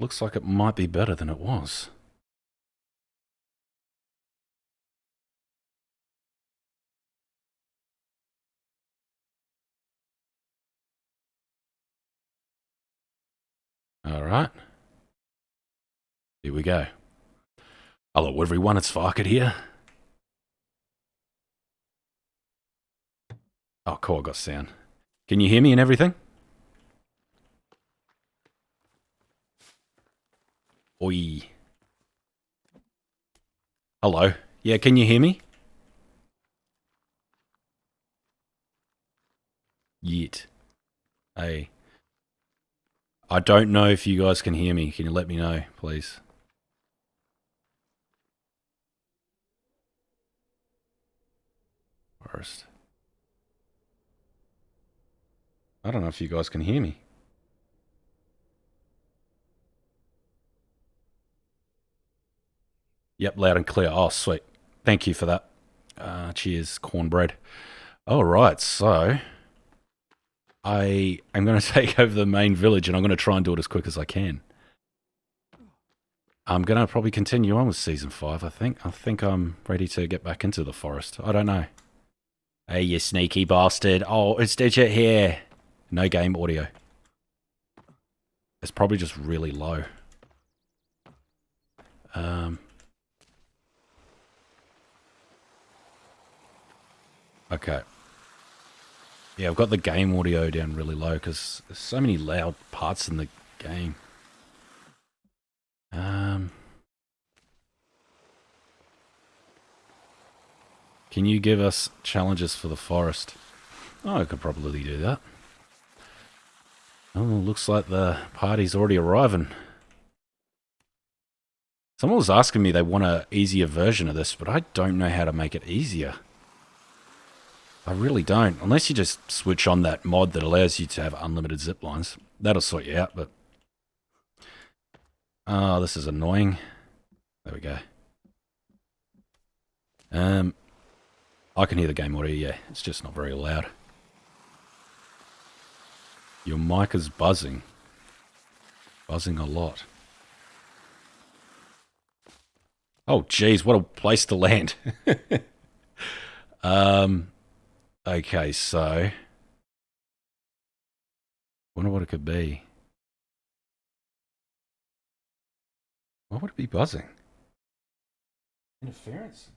Looks like it might be better than it was. All right. Here we go. Hello, everyone. It's Farket here. Oh, cool. I got sound. Can you hear me and everything? Oi. Hello. Yeah, can you hear me? Yet. Hey. I don't know if you guys can hear me. Can you let me know, please? First. I don't know if you guys can hear me. Yep, loud and clear. Oh, sweet. Thank you for that. Uh, cheers, cornbread. All right, so I am going to take over the main village and I'm going to try and do it as quick as I can. I'm going to probably continue on with season five, I think. I think I'm ready to get back into the forest. I don't know. Hey, you sneaky bastard. Oh, it's Digit here. No game audio. It's probably just really low. Um, okay. Yeah, I've got the game audio down really low because there's so many loud parts in the game. Um, can you give us challenges for the forest? Oh, I could probably do that. Oh, looks like the party's already arriving. Someone was asking me they want an easier version of this, but I don't know how to make it easier. I really don't. Unless you just switch on that mod that allows you to have unlimited zip lines. That'll sort you out, but... Oh, this is annoying. There we go. Um, I can hear the game audio, yeah. It's just not very loud. Your mic is buzzing. Buzzing a lot. Oh, geez, what a place to land. um, Okay, so wonder what it could be. Why would it be buzzing? Interference.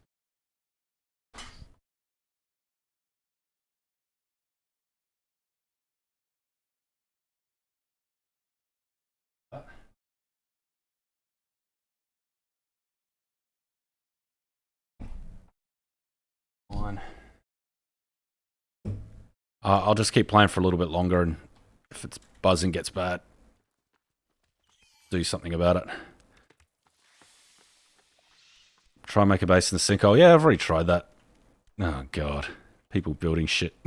One. Uh, I'll just keep playing for a little bit longer, and if it's buzzing gets bad, do something about it. Try and make a base in the sinkhole. Yeah, I've already tried that. Oh, God. People building shit.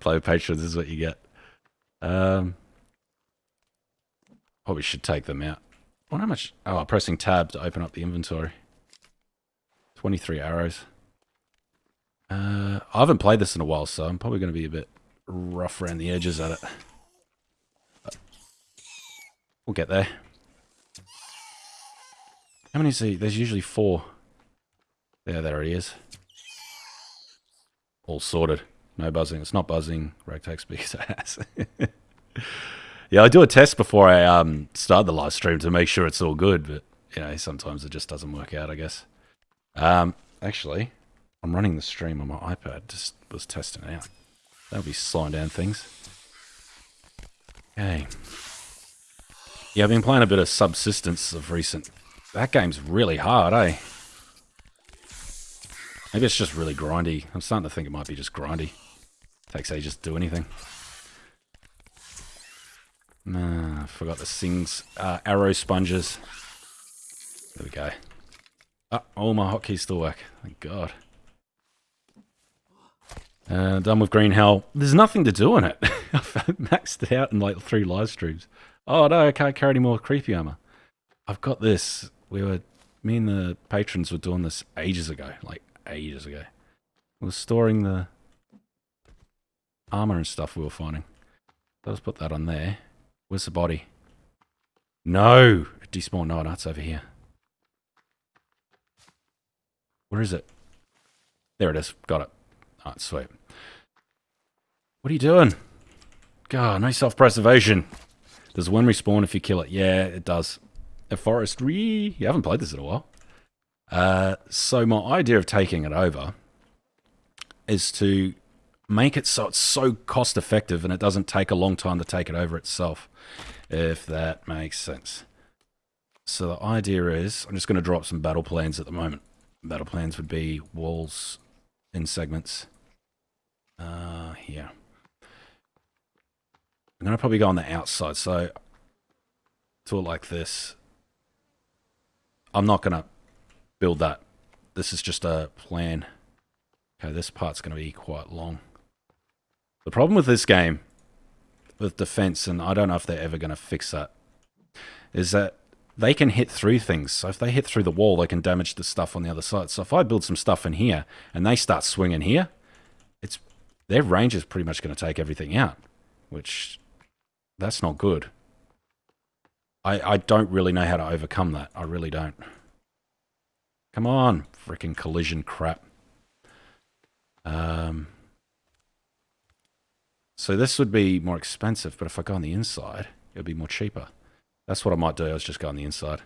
Play with patrons is what you get. Um, probably should take them out. Wonder how much... Oh, I'm pressing tab to open up the inventory. 23 arrows. Uh, I haven't played this in a while, so I'm probably going to be a bit rough around the edges at it. But we'll get there. How many is he? There's usually four. There, there he is. All sorted. No buzzing. It's not buzzing. Ragtag speaks ass. yeah, I do a test before I um, start the live stream to make sure it's all good, but you know, sometimes it just doesn't work out, I guess. Um, actually, I'm running the stream on my iPad, just was testing out. That'll be slowing down things. Okay. Yeah, I've been playing a bit of Subsistence of recent. That game's really hard, eh? Maybe it's just really grindy. I'm starting to think it might be just grindy. Takes ages to do anything. Nah, I forgot the things. Uh, arrow sponges. There we go. Oh, all my hotkeys still work. Thank God. Uh, done with Green Hell. There's nothing to do in it. I've maxed it out in like three live streams. Oh no, I can't carry any more creepy armor. I've got this. We were, me and the patrons were doing this ages ago, like ages ago. We were storing the armor and stuff we were finding. Let's put that on there. Where's the body? No! Despawn, no, that's over here. Where is it? There it is. Got it. Alright, sweet. What are you doing? God, no self-preservation. Does one respawn if you kill it? Yeah, it does. A forestry. You haven't played this in a while. Uh, so my idea of taking it over is to make it so it's so cost effective and it doesn't take a long time to take it over itself, if that makes sense. So the idea is, I'm just going to drop some battle plans at the moment. Battle plans would be walls in segments. Uh, here. I'm going to probably go on the outside, so do it like this. I'm not going to build that. This is just a plan. Okay, this part's going to be quite long. The problem with this game, with defense, and I don't know if they're ever going to fix that, is that they can hit through things. So if they hit through the wall, they can damage the stuff on the other side. So if I build some stuff in here and they start swinging here, their range is pretty much going to take everything out, which that's not good. I, I don't really know how to overcome that. I really don't. Come on, freaking collision crap. Um, so this would be more expensive, but if I go on the inside, it would be more cheaper. That's what I might do. I was just go on the inside.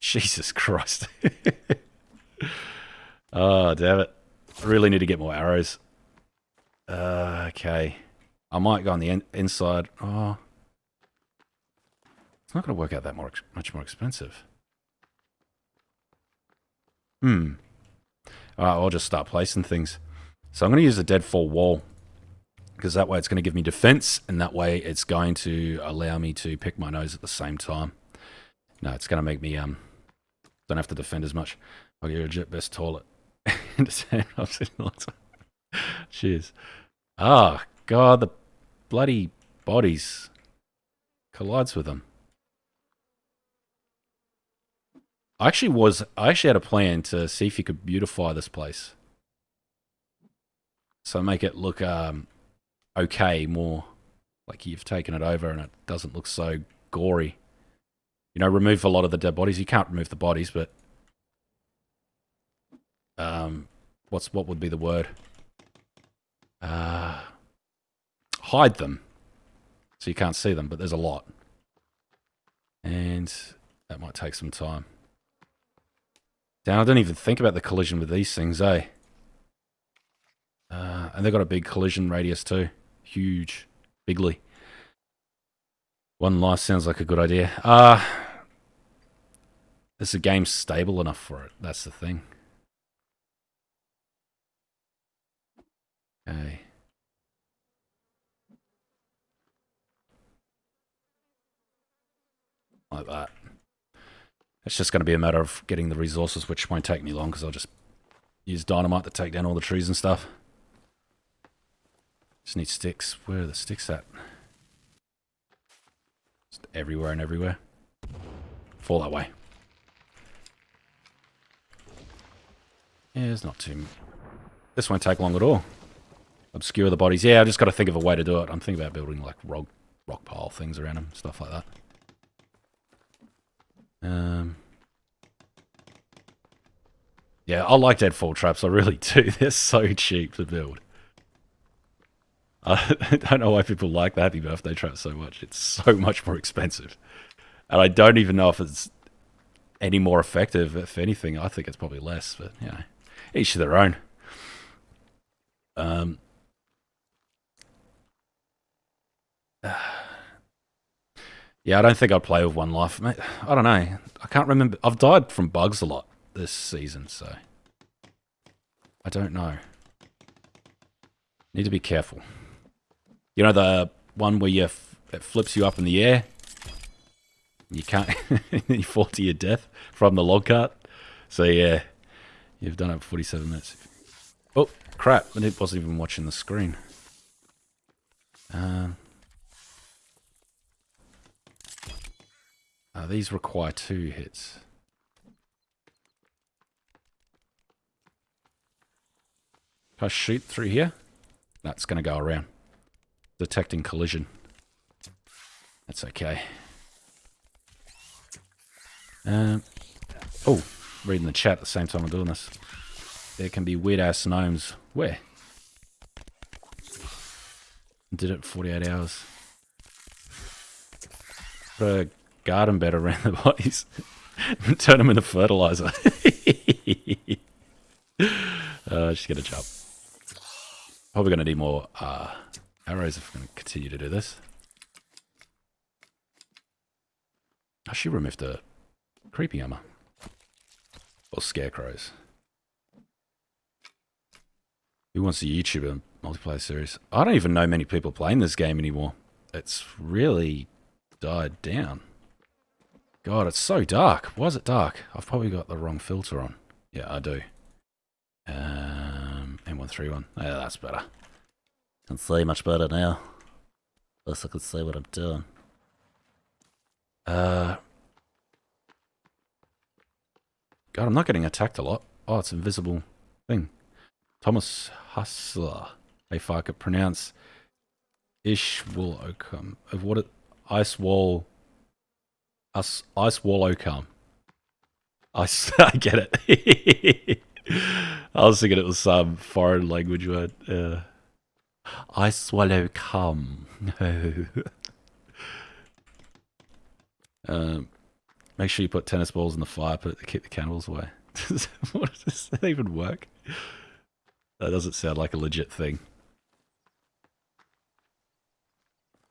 Jesus Christ. oh, damn it. I Really need to get more arrows. Uh, okay. I might go on the in inside. Oh. It's not going to work out that more much more expensive. Hmm. Alright, I'll just start placing things. So I'm going to use a deadfall wall because that way it's going to give me defense and that way it's going to allow me to pick my nose at the same time. No, it's going to make me, um, don't have to defend as much. I'll get a jet best toilet. Cheers. Ah, oh, God, the bloody bodies collides with them. I actually was, I actually had a plan to see if you could beautify this place. So make it look um, okay, more like you've taken it over and it doesn't look so gory. You know, remove a lot of the dead bodies. You can't remove the bodies, but um, what's what would be the word? Uh, hide them so you can't see them, but there's a lot, and that might take some time. Now I don't even think about the collision with these things, eh? Uh, and they've got a big collision radius too huge, bigly. One life sounds like a good idea. Uh, is the game stable enough for it? That's the thing. Okay. Like that. It's just going to be a matter of getting the resources, which won't take me long because I'll just use dynamite to take down all the trees and stuff. Just need sticks. Where are the sticks at? Just everywhere and everywhere. Fall that way. Yeah, it's not too... This won't take long at all. Obscure the bodies. Yeah, I just got to think of a way to do it. I'm thinking about building like rock, rock pile things around them, stuff like that. Um, yeah, I like deadfall traps. I really do. They're so cheap to build. I don't know why people like the Happy Birthday trap so much. It's so much more expensive. And I don't even know if it's any more effective. If anything, I think it's probably less. But, you know, each to their own. Um, yeah, I don't think I'd play with one life. Mate, I don't know. I can't remember. I've died from bugs a lot this season, so I don't know. Need to be careful. You know the one where you it flips you up in the air? You can't, you fall to your death from the log cart. So yeah, you've done it for 47 minutes. Oh, crap, it wasn't even watching the screen. Um, uh, these require two hits. Can I shoot through here? That's going to go around detecting collision. That's okay. Um, oh, reading the chat at the same time I'm doing this. There can be weird ass gnomes. Where? Did it 48 hours. Put garden bed around the bodies. Turn them into fertilizer. uh, just get a job. Probably going to need more uh, arrows if we're going to continue to do this. I should remove the creepy armor. Or scarecrows. Who wants a YouTuber multiplayer series? I don't even know many people playing this game anymore. It's really died down. God, it's so dark. Why is it dark? I've probably got the wrong filter on. Yeah, I do. Um, M131. Yeah, that's better. Can see much better now. At least I can see what I'm doing. Uh, God, I'm not getting attacked a lot. Oh, it's invisible thing. Thomas Hustler. If I could pronounce ish Ishwal Of what it Ice Wall Ice Ice Wall Oakham. I, I get it. I was thinking it was some foreign language word. Uh, I swallow cum. No. um, make sure you put tennis balls in the fire put to keep the cannibals away. does that even work? That doesn't sound like a legit thing.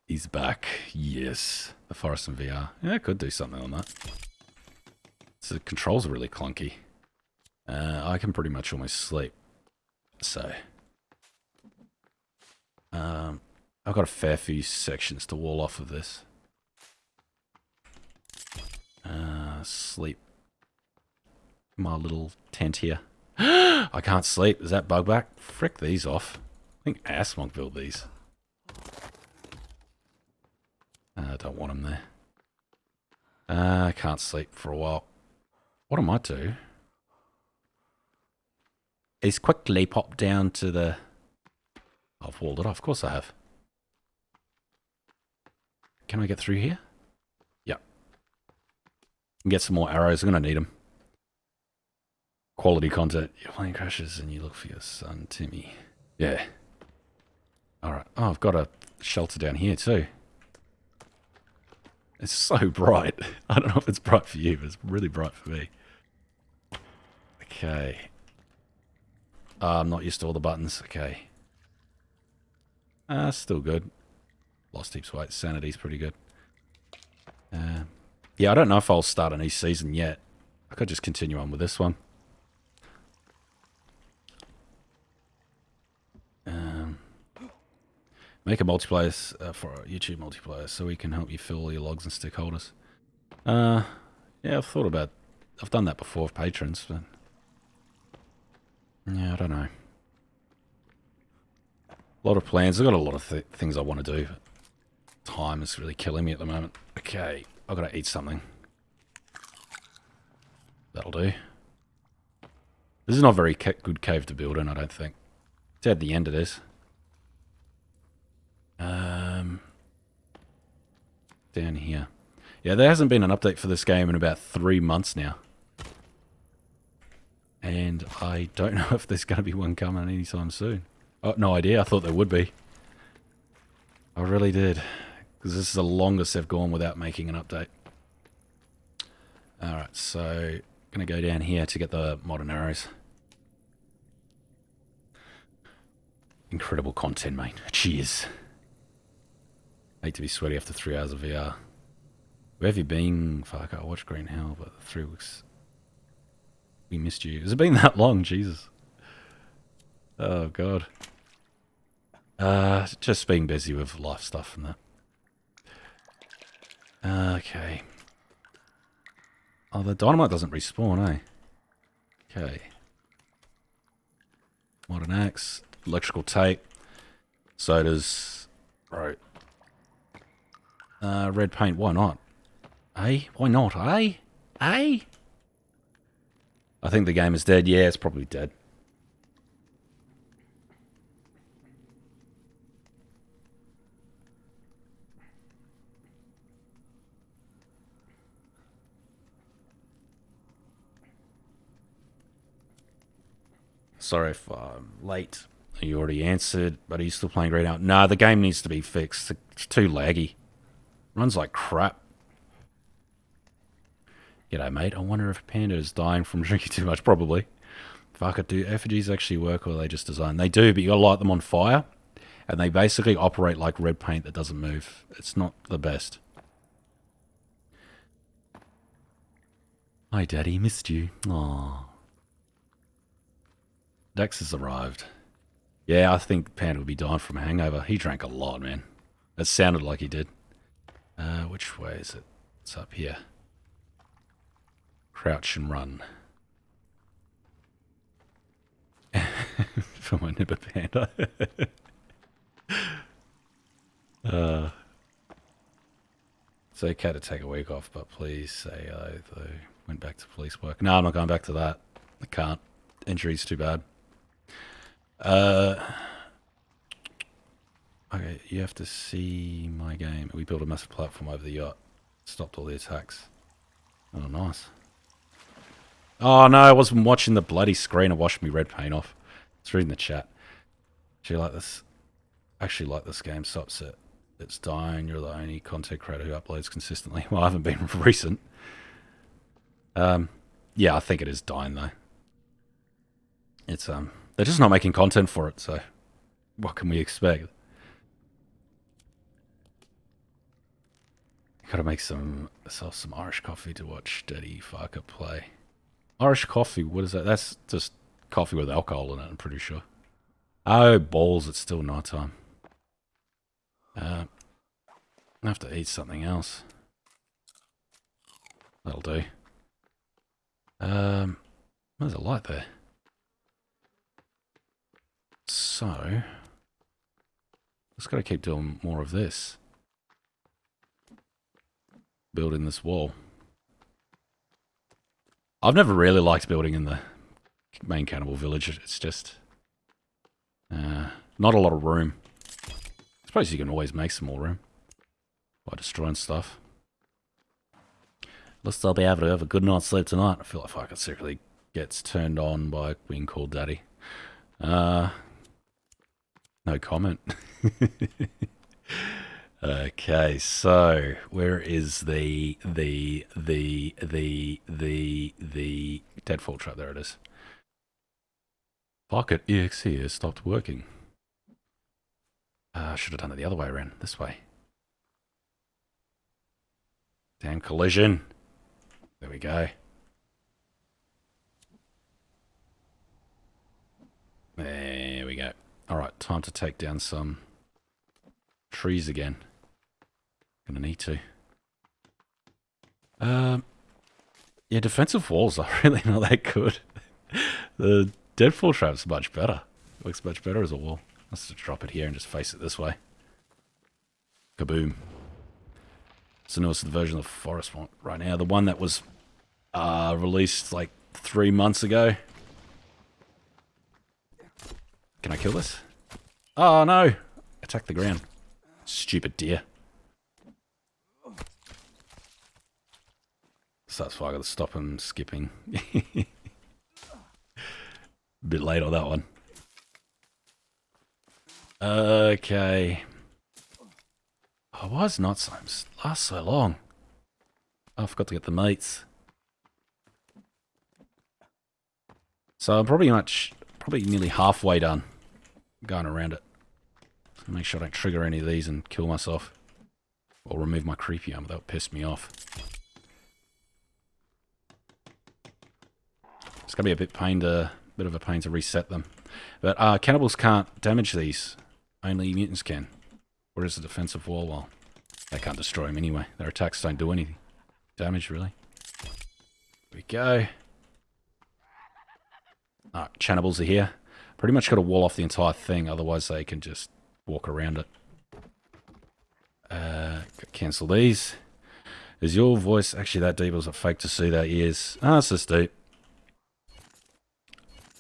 He's back. Yes. The Forest in VR. Yeah, I could do something on that. So the controls are really clunky. Uh, I can pretty much almost sleep. So. Um, I've got a fair few sections to wall off of this. Uh, sleep. My little tent here. I can't sleep. Is that bug back? Frick these off. I think Assmonk built these. Uh, I don't want them there. Uh, I can't sleep for a while. What am I do is quickly pop down to the... I've walled it off. Of course I have. Can I get through here? Yep. Get some more arrows. I'm going to need them quality content. Your plane crashes and you look for your son, Timmy. Yeah. Alright. Oh, I've got a shelter down here too. It's so bright. I don't know if it's bright for you, but it's really bright for me. Okay. Uh, I'm not used to all the buttons. Okay. Uh, still good. Lost heaps weight. Sanity's pretty good. Uh, yeah, I don't know if I'll start a new season yet. I could just continue on with this one. Um, make a multiplayer uh, for YouTube multiplayer so we can help you fill your logs and stick holders. Uh, yeah, I've thought about, I've done that before with patrons, but yeah, I don't know. A lot of plans. I've got a lot of th things I want to do. Time is really killing me at the moment. Okay, I've got to eat something. That'll do. This is not a very ca good cave to build in, I don't think. It's at the end of this. Um, down here. Yeah, there hasn't been an update for this game in about three months now. And I don't know if there's going to be one coming anytime soon. Oh, no idea. I thought there would be. I really did. Because this is the longest they've gone without making an update. Alright, so... Gonna go down here to get the modern arrows. Incredible content, mate. Cheers. Hate to be sweaty after three hours of VR. Where have you been? Fuck, I watched Green Hell, but three weeks. We missed you. Has it been that long? Jesus. Oh, God. Uh, just being busy with life stuff and that. Okay. Oh, the dynamite doesn't respawn, eh? Okay. Modern axe electrical tape. sodas. Right. Uh, red paint, why not? Eh? Why not, eh? Eh? I think the game is dead. Yeah, it's probably dead. Sorry if I'm late. You already answered, but he's still playing right now? No, the game needs to be fixed. It's too laggy. Runs like crap. G'day, mate. I wonder if Panda is dying from drinking too much. Probably. Fuck it, do effigies actually work or are they just design? They do, but you gotta light them on fire. And they basically operate like red paint that doesn't move. It's not the best. Hi, Daddy. Missed you. Aww. Dex has arrived. Yeah, I think Panda would be dying from a hangover. He drank a lot, man. It sounded like he did. Uh, which way is it? It's up here. Crouch and run. For my nipper panda. uh, it's okay to take a week off, but please say I went back to police work. No, I'm not going back to that. I can't. Injury's too bad. Uh, okay, you have to see my game. We built a massive platform over the yacht. Stopped all the attacks. Oh, nice. Oh, no, I wasn't watching the bloody screen. I washed me red paint off. It's reading the chat. Do you like this? Actually like this game. Stops it. It's dying. You're the only content creator who uploads consistently. Well, I haven't been recent. Um, yeah, I think it is dying, though. It's, um, they're just not making content for it, so what can we expect? Gotta make some some Irish coffee to watch Daddy Farket play. Irish coffee, what is that? That's just coffee with alcohol in it, I'm pretty sure. Oh, balls, it's still night time. Uh, I have to eat something else. That'll do. Um, there's a light there. So, just got to keep doing more of this. Building this wall. I've never really liked building in the main cannibal village. It's just uh, not a lot of room. I suppose you can always make some more room by destroying stuff. At least I'll be able to have a good night's sleep tonight. I feel like I could secretly gets turned on by being called daddy. Uh, no comment. okay, so where is the the the the the the deadfall trap? There it is. Pocket exe has stopped working. I uh, should have done it the other way around. This way. Damn collision. There we go. There we go. Alright, time to take down some trees again. Gonna need to. Um, yeah, defensive walls are really not that good. the deadfall trap's much better. Looks much better as a wall. Let's just drop it here and just face it this way. Kaboom. So now it's the version of the forest one right now. The one that was uh, released like three months ago. Can I kill this? Oh no! Attack the ground. Stupid deer. So that's why I gotta stop him skipping. Bit late on that one. Okay. Oh, why is not so last so long? Oh, I forgot to get the mates. So I'm probably much, probably nearly halfway done going around it. Make sure I don't trigger any of these and kill myself. Or remove my creepy armor, that would piss me off. It's gonna be a bit pain to, bit of a pain to reset them. But uh, cannibals can't damage these. Only mutants can. Is the defensive wall? Well, they can't destroy them anyway. Their attacks don't do any damage, really. We go. Ah, cannibals are here. Pretty much got to wall off the entire thing, otherwise they can just walk around it. Uh, cancel these. Is your voice actually that deep or is it fake to see that ears? Ah, it's this deep.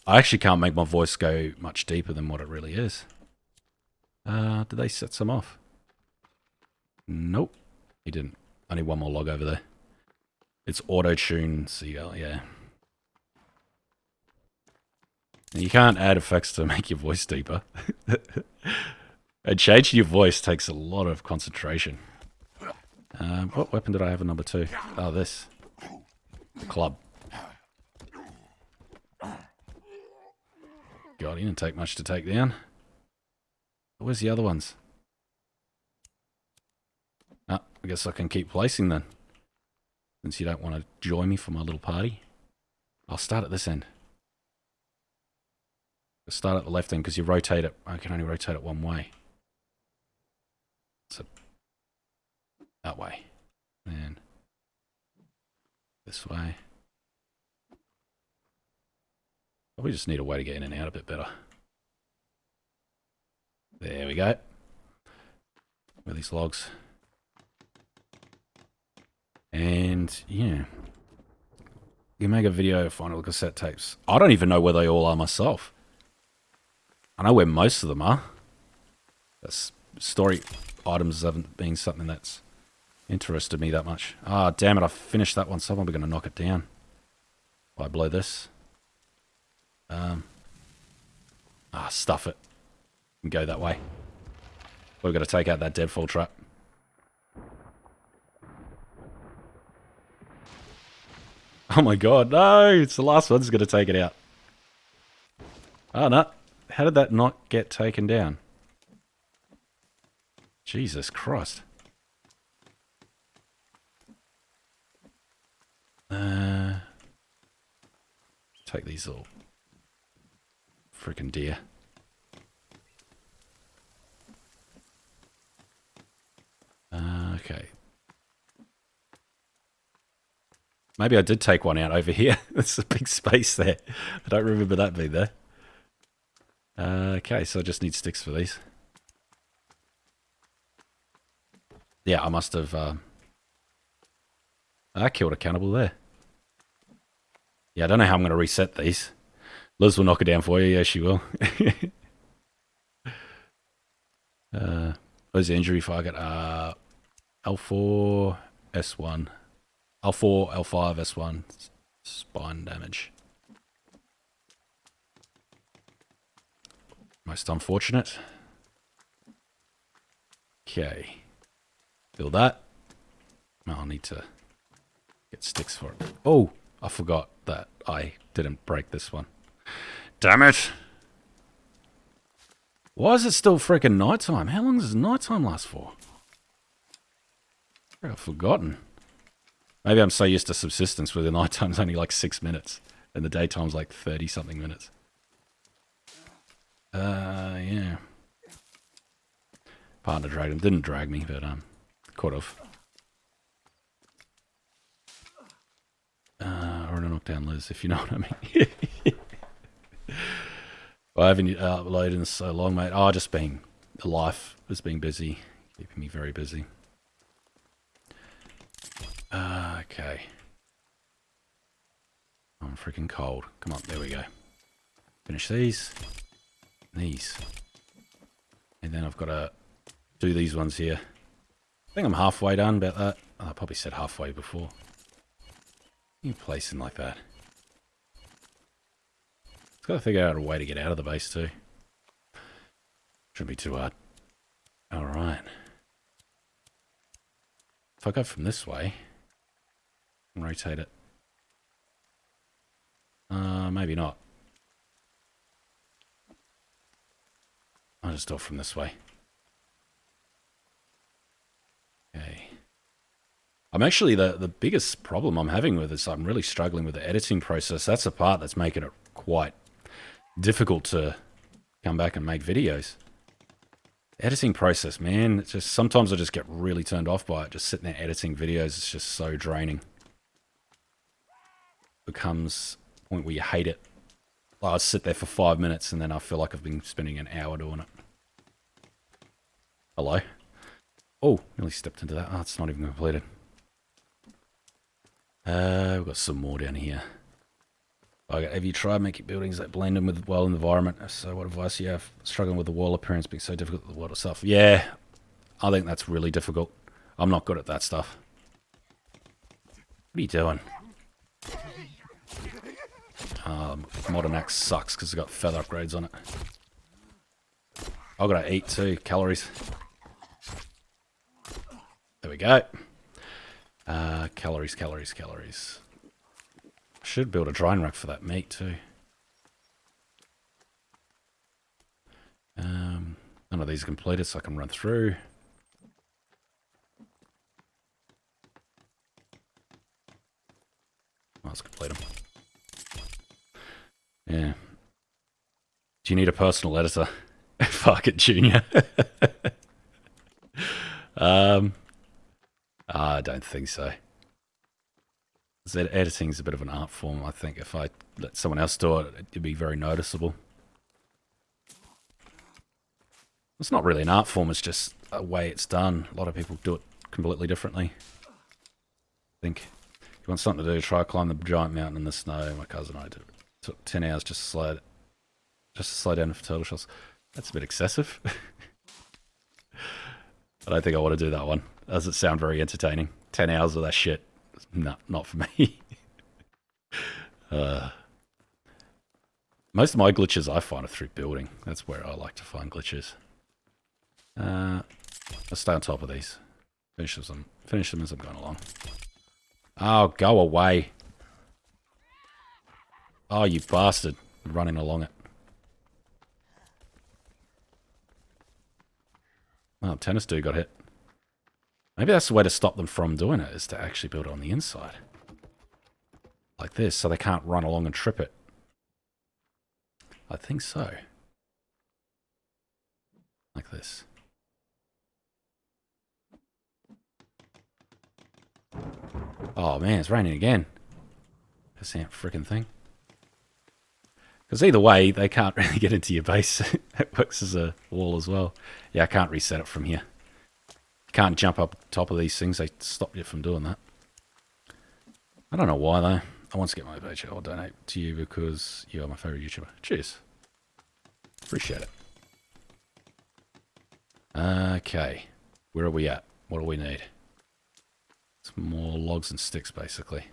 I actually can't make my voice go much deeper than what it really is. Uh, did they set some off? Nope. He didn't. I need one more log over there. It's auto-tune CL, yeah. You can't add effects to make your voice deeper. and changing your voice takes a lot of concentration. Um, what weapon did I have in number two? Oh, this. Club. God, he didn't take much to take down. Where's the other ones? Ah, I guess I can keep placing then. Since you don't want to join me for my little party. I'll start at this end. I'll start at the left end because you rotate it. I can only rotate it one way. So that way. And this way. We just need a way to get in and out a bit better. There we go. With these logs. And, yeah. You make a video, of final cassette tapes. I don't even know where they all are myself. I know where most of them are. That's story items haven't been something that's interested me that much. Ah, damn it, I finished that one. Someone be going to knock it down. I blow this. Um, ah, stuff it. And go that way. We've got to take out that deadfall trap. Oh my god, no! It's the last one's going to take it out. Oh, no. How did that not get taken down? Jesus Christ. Uh, take these all freaking deer. Uh, okay. Maybe I did take one out over here. There's a big space there. I don't remember that being there. Uh, okay, so I just need sticks for these. Yeah, I must have... Uh, I killed a cannibal there. Yeah, I don't know how I'm going to reset these. Liz will knock it down for you. Yeah, she will. uh, the injury target? Uh, L4, S1. L4, L5, S1. Spine damage. Most unfortunate. Okay. Feel that. I'll need to get sticks for it. Oh, I forgot that I didn't break this one. Damn it. Why is it still freaking nighttime? How long does nighttime last for? I've forgotten. Maybe I'm so used to subsistence where the nighttime's only like six minutes and the daytime's like 30 something minutes. Uh, yeah. Partner dragged him. Didn't drag me, but um, could have. Uh, or a knockdown Liz, if you know what I mean. I haven't uh, uploaded in so long, mate. Oh, I've just being life has been busy, keeping me very busy. Uh, okay. I'm freaking cold. Come on, there we go. Finish these. These. And then I've got to do these ones here. I think I'm halfway done about that. Oh, I probably said halfway before. You them like that. It's got to figure out a way to get out of the base too. Shouldn't be too hard. Alright. If I go from this way and rotate it. Uh, maybe not. I'll just do it from this way. Okay. I'm actually, the, the biggest problem I'm having with this, I'm really struggling with the editing process. That's the part that's making it quite difficult to come back and make videos. Editing process, man, it's just sometimes I just get really turned off by it. Just sitting there editing videos, it's just so draining. Becomes a point where you hate it. I'll sit there for five minutes and then I feel like I've been spending an hour doing it. Hello? Oh, nearly stepped into that. Oh, it's not even completed. Uh, we've got some more down here. Okay, have you tried making buildings that blend in with well in the environment? So what advice do you have? Struggling with the wall appearance being so difficult with the water stuff. Yeah, I think that's really difficult. I'm not good at that stuff. What are you doing? Um, modern axe sucks because it's got feather upgrades on it. I've got to eat too. Calories. There we go. Uh, calories, calories, calories. Should build a drying rack for that meat too. Um, none of these are completed, so I can run through. Let's complete them. Yeah. Do you need a personal editor? Fuck it, Junior. um, I don't think so. Editing's a bit of an art form. I think if I let someone else do it, it'd be very noticeable. It's not really an art form, it's just a way it's done. A lot of people do it completely differently. I think if you want something to do, try climb the giant mountain in the snow. My cousin and I did it. took 10 hours just to slide, just to slide down for turtle shells. That's a bit excessive. I don't think I want to do that one. Does it sound very entertaining? 10 hours of that shit. No, not for me. uh, most of my glitches I find are through building. That's where I like to find glitches. Uh, let's stay on top of these. Finish them, finish them as I'm going along. Oh, go away. Oh, you bastard. Running along it. Oh, tennis dude got hit. Maybe that's the way to stop them from doing it, is to actually build it on the inside. Like this, so they can't run along and trip it. I think so. Like this. Oh man, it's raining again. This that freaking thing. Because either way, they can't really get into your base. it works as a wall as well. Yeah, I can't reset it from here. Can't jump up top of these things. They stop you from doing that. I don't know why though. I want to get my page. I'll donate to you because you are my favorite YouTuber. Cheers. Appreciate it. Okay. Where are we at? What do we need? Some more logs and sticks, basically.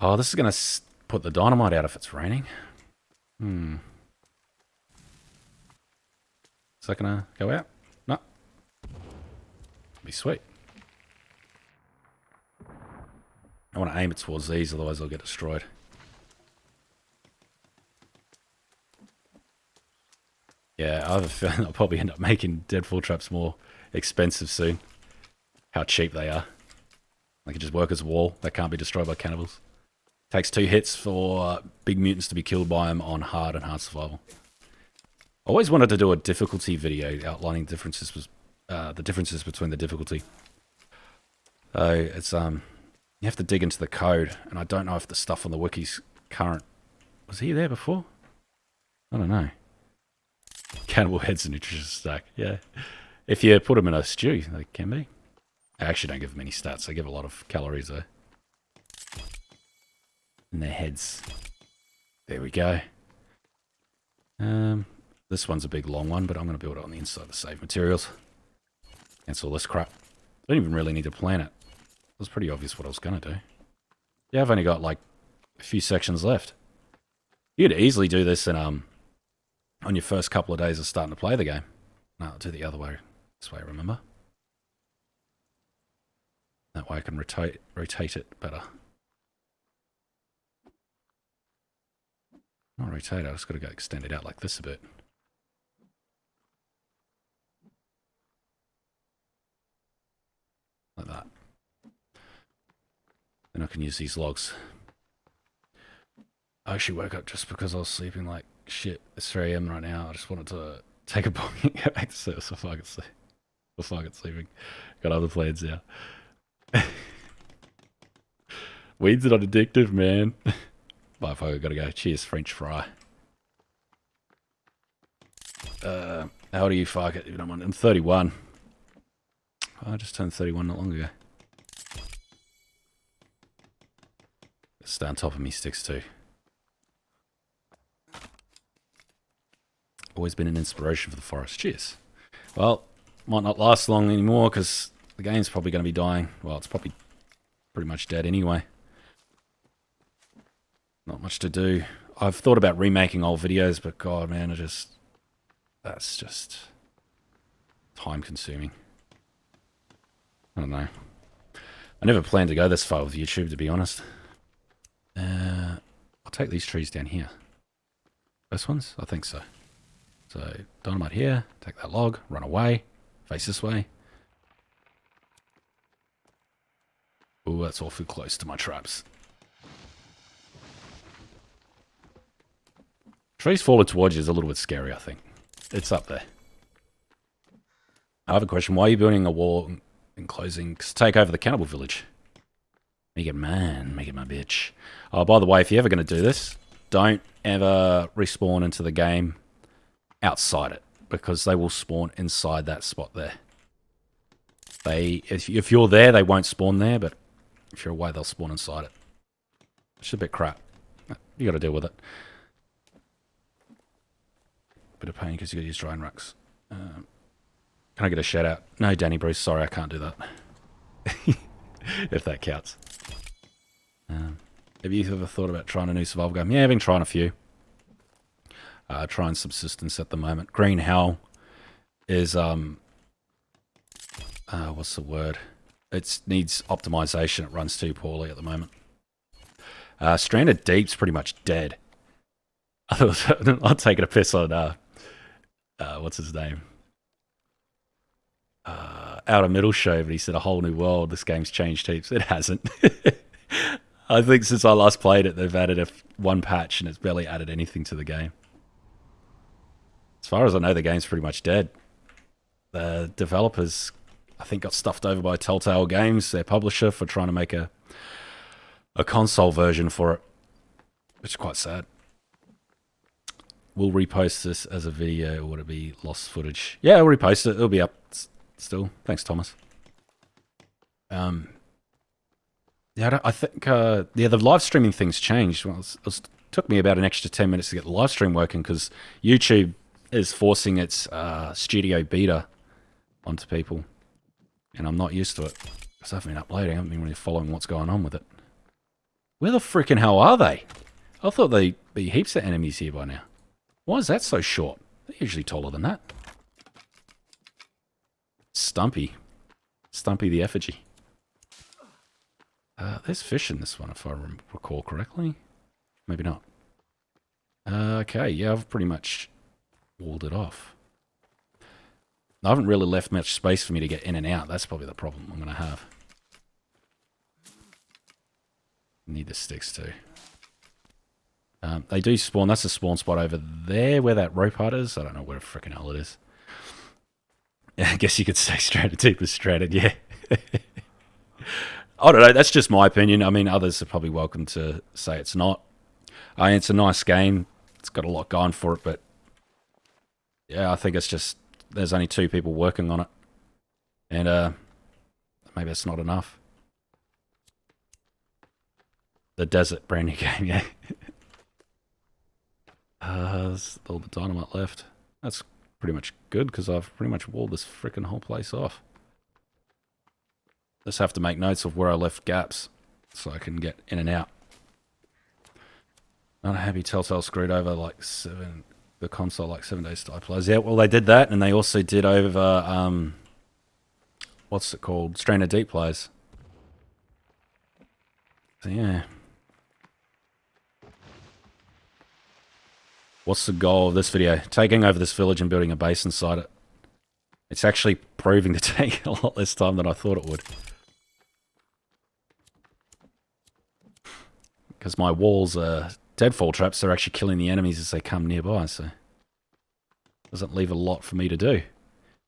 Oh, this is going to put the dynamite out if it's raining. Hmm. Is that going to go out? Be sweet. I want to aim it towards these, otherwise I'll get destroyed. Yeah, I have a feeling I'll probably end up making deadfall traps more expensive soon how cheap they are. They can just work as a wall. They can't be destroyed by cannibals. Takes two hits for big mutants to be killed by them on hard and hard survival. I always wanted to do a difficulty video outlining differences, uh, the differences between the difficulty. So it's um, you have to dig into the code, and I don't know if the stuff on the wiki's current. Was he there before? I don't know. Cannibal heads and nutritious stack. Yeah, if you put them in a stew, they can be. I actually don't give them any stats. I give a lot of calories though. In their heads. There we go. Um, this one's a big long one, but I'm going to build it on the inside to save materials. Cancel this crap. I don't even really need to plan it. It was pretty obvious what I was going to do. Yeah, I've only got like a few sections left. You could easily do this in, um, on your first couple of days of starting to play the game. No, I'll do the other way. This way, remember? That way I can rotate, rotate it better. Not rotate, I just got to go extend it out like this a bit. Like that. Then I can use these logs. I actually woke up just because I was sleeping like shit. It's 3 a.m. right now. I just wanted to take a bong and get back to sleep so I could sleep. Before I get sleeping. Got other plans now. Weeds are not addictive, man. Bye, folks. Gotta go. Cheers, French fry. Uh, how are you, fuck it? I'm 31. Oh, I just turned 31 not long ago. Stay on top of me sticks too. Always been an inspiration for the forest. Cheers. Well, might not last long anymore because the game's probably going to be dying. Well, it's probably pretty much dead anyway. Not much to do. I've thought about remaking old videos, but God, man, I just that's just time consuming. I don't know. I never planned to go this far with YouTube, to be honest. Uh, I'll take these trees down here. First ones? I think so. So, dynamite here, take that log, run away, face this way. Oh, that's awfully close to my traps. Trees falling towards you is a little bit scary, I think. It's up there. I have a question. Why are you building a wall enclosing to take over the cannibal village? Make it man, make it my bitch. Oh, by the way, if you're ever going to do this, don't ever respawn into the game outside it because they will spawn inside that spot there. They, if, if you're there, they won't spawn there, but if you're away, they'll spawn inside it. It's a bit crap. You got to deal with it. Bit of pain because you got to use drying racks. Um, can I get a shout out? No, Danny Bruce. Sorry, I can't do that. if that counts. Um, have you ever thought about trying a new survival game? Yeah, I've been trying a few. Uh, trying subsistence at the moment. Green Hell is um, uh, what's the word? It needs optimization. It runs too poorly at the moment. Uh, Stranded Deep's pretty much dead. I'll take it a piss on uh, uh, what's his name? Uh, out of middle show, but he said a whole new world. This game's changed heaps. It hasn't. I think since I last played it, they've added a one patch and it's barely added anything to the game. As far as I know, the game's pretty much dead. The developers, I think, got stuffed over by Telltale Games, their publisher, for trying to make a a console version for it, which is quite sad we'll repost this as a video or would it be lost footage? Yeah, we'll repost it. It'll be up still. Thanks, Thomas. Um, yeah, I, I think uh, yeah the live streaming thing's changed. Well, it, was, it, took me about an extra ten minutes to get the live stream working because YouTube is forcing its uh, studio beta onto people, and I'm not used to it because I haven't been uploading. I haven't been really following what's going on with it. Where the freaking hell are they? I thought they'd be heaps of enemies here by now. Why is that so short? They're usually taller than that. Stumpy. Stumpy the effigy. Uh, there's fish in this one, if I recall correctly. Maybe not. Uh, okay, yeah, I've pretty much walled it off. I haven't really left much space for me to get in and out. That's probably the problem I'm going to have. Need the sticks too. Um, they do spawn. That's the spawn spot over there where that rope hut is. I don't know where freaking hell it is. I guess you could say deep is stranded, yeah. I don't know. That's just my opinion. I mean, others are probably welcome to say it's not. I mean, it's a nice game. It's got a lot going for it, but yeah, I think it's just there's only two people working on it, and uh, maybe it's not enough. The desert brand new game, yeah. Uh, there's a little bit dynamite left. That's pretty much good because I've pretty much walled this freaking whole place off. Just have to make notes of where I left gaps so I can get in and out. Not happy Telltale screwed over like seven, the console like seven days to players. Yeah, well they did that and they also did over, um, what's it called? Stranded Deep Plays. So yeah, What's the goal of this video? Taking over this village and building a base inside it. It's actually proving to take a lot less time than I thought it would. Because my walls are deadfall traps, they're actually killing the enemies as they come nearby, so... Doesn't leave a lot for me to do.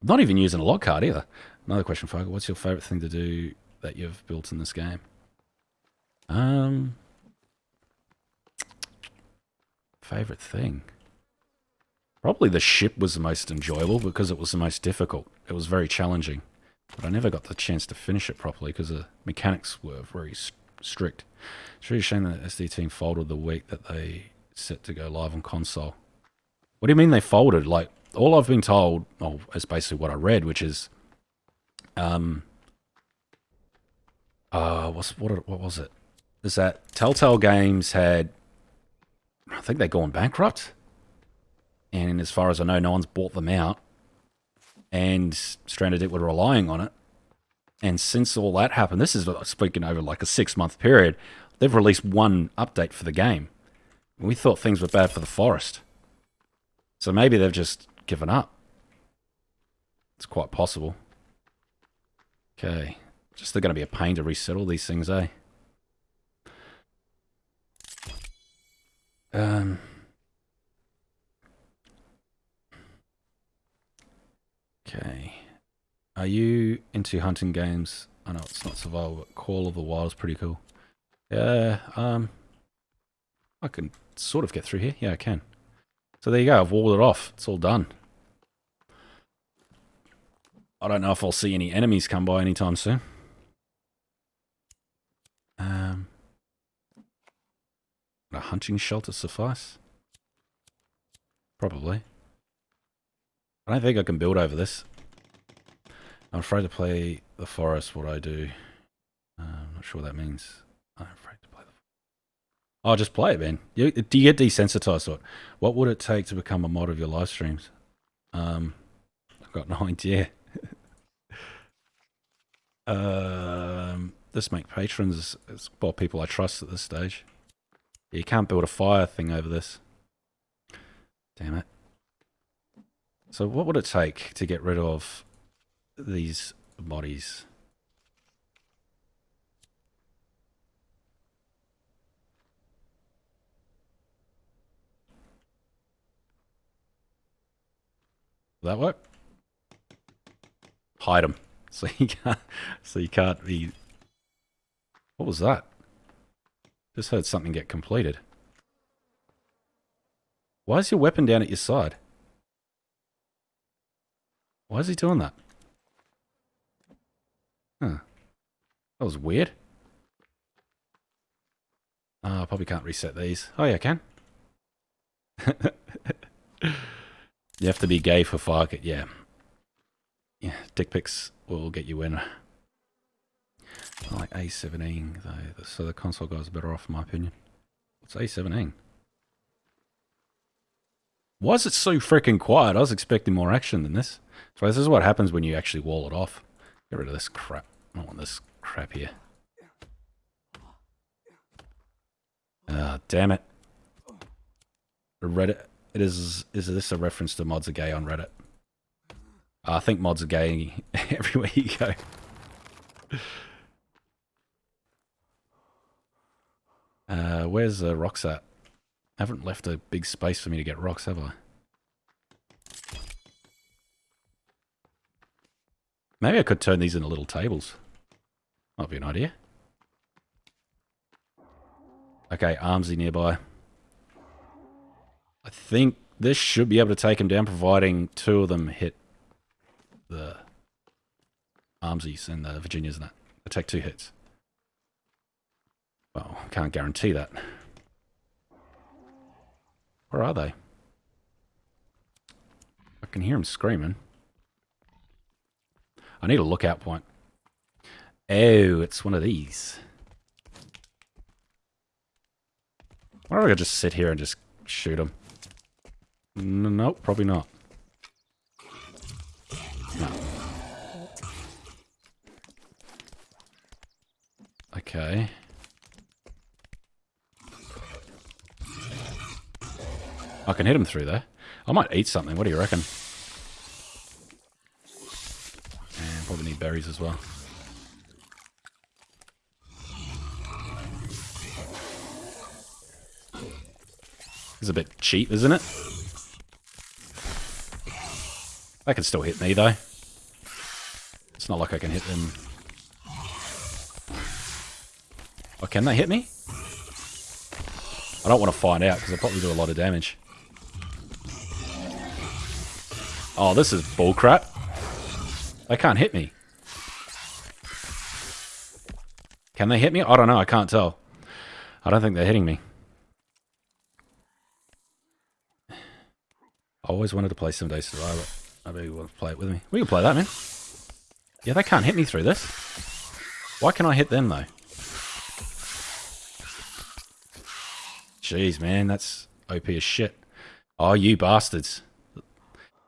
Not even using a log card either. Another question, Fogel. What's your favourite thing to do that you've built in this game? Um, Favorite thing? Probably the ship was the most enjoyable because it was the most difficult. It was very challenging. But I never got the chance to finish it properly because the mechanics were very strict. It's really a shame that SD team folded the week that they set to go live on console. What do you mean they folded? Like, all I've been told, oh, is basically what I read, which is, um, uh, what's, what, what was it? Is that Telltale Games had I think they're going bankrupt. And as far as I know, no one's bought them out. And Stranded Deep were relying on it. And since all that happened, this is speaking over like a six month period, they've released one update for the game. We thought things were bad for the forest. So maybe they've just given up. It's quite possible. Okay. Just they're going to be a pain to resettle these things, eh? Um. Okay. Are you into hunting games? I know it's not survival, but Call of the Wild is pretty cool. Yeah, um, I can sort of get through here. Yeah, I can. So there you go. I've walled it off. It's all done. I don't know if I'll see any enemies come by anytime soon. Um, a hunting shelter suffice? Probably. I don't think I can build over this. I'm afraid to play the forest, what I do. Uh, I'm not sure what that means. I'm afraid to play the forest. Oh, just play it, man. You, do you get desensitized to it? What would it take to become a mod of your live streams? Um, I've got no idea. um, this make patrons is, well, people I trust at this stage. You can't build a fire thing over this. Damn it. So what would it take to get rid of these bodies? That work? Hide them. So you can't, so you can't be... What was that? Just heard something get completed. Why is your weapon down at your side? Why is he doing that? Huh. That was weird. Ah, I probably can't reset these. Oh yeah, I can. you have to be gay for Farket, yeah. Yeah, dick pics will get you in. I like A17 though, so the console guys are better off in my opinion. What's A17? Why is it so freaking quiet? I was expecting more action than this. So this is what happens when you actually wall it off. Get rid of this crap. I don't want this crap here. Ah, oh, damn it. Reddit. It is. Is this a reference to mods are gay on Reddit? I think mods are gay everywhere you go. Uh, where's the rocks at? I haven't left a big space for me to get rocks, have I? Maybe I could turn these into little tables. Might be an idea. Okay, Armsy nearby. I think this should be able to take him down, providing two of them hit the Armsies and the Virginias and that. I take two hits. Well, I can't guarantee that. Where are they? I can hear them screaming. I need a lookout point. Oh, it's one of these. Why don't I just sit here and just shoot them? No, nope, probably not. No. Okay. I can hit him through there. I might eat something. What do you reckon? And probably need berries as well. It's a bit cheap, isn't it? They can still hit me, though. It's not like I can hit them. Oh, can they hit me? I don't want to find out, because they probably do a lot of damage. Oh, this is bullcrap. They can't hit me. Can they hit me? I don't know. I can't tell. I don't think they're hitting me. I always wanted to play some Day Survivor. I Maybe you want to play it with me. We can play that, man. Yeah, they can't hit me through this. Why can I hit them, though? Jeez, man, that's... OP as shit. Oh, you bastards.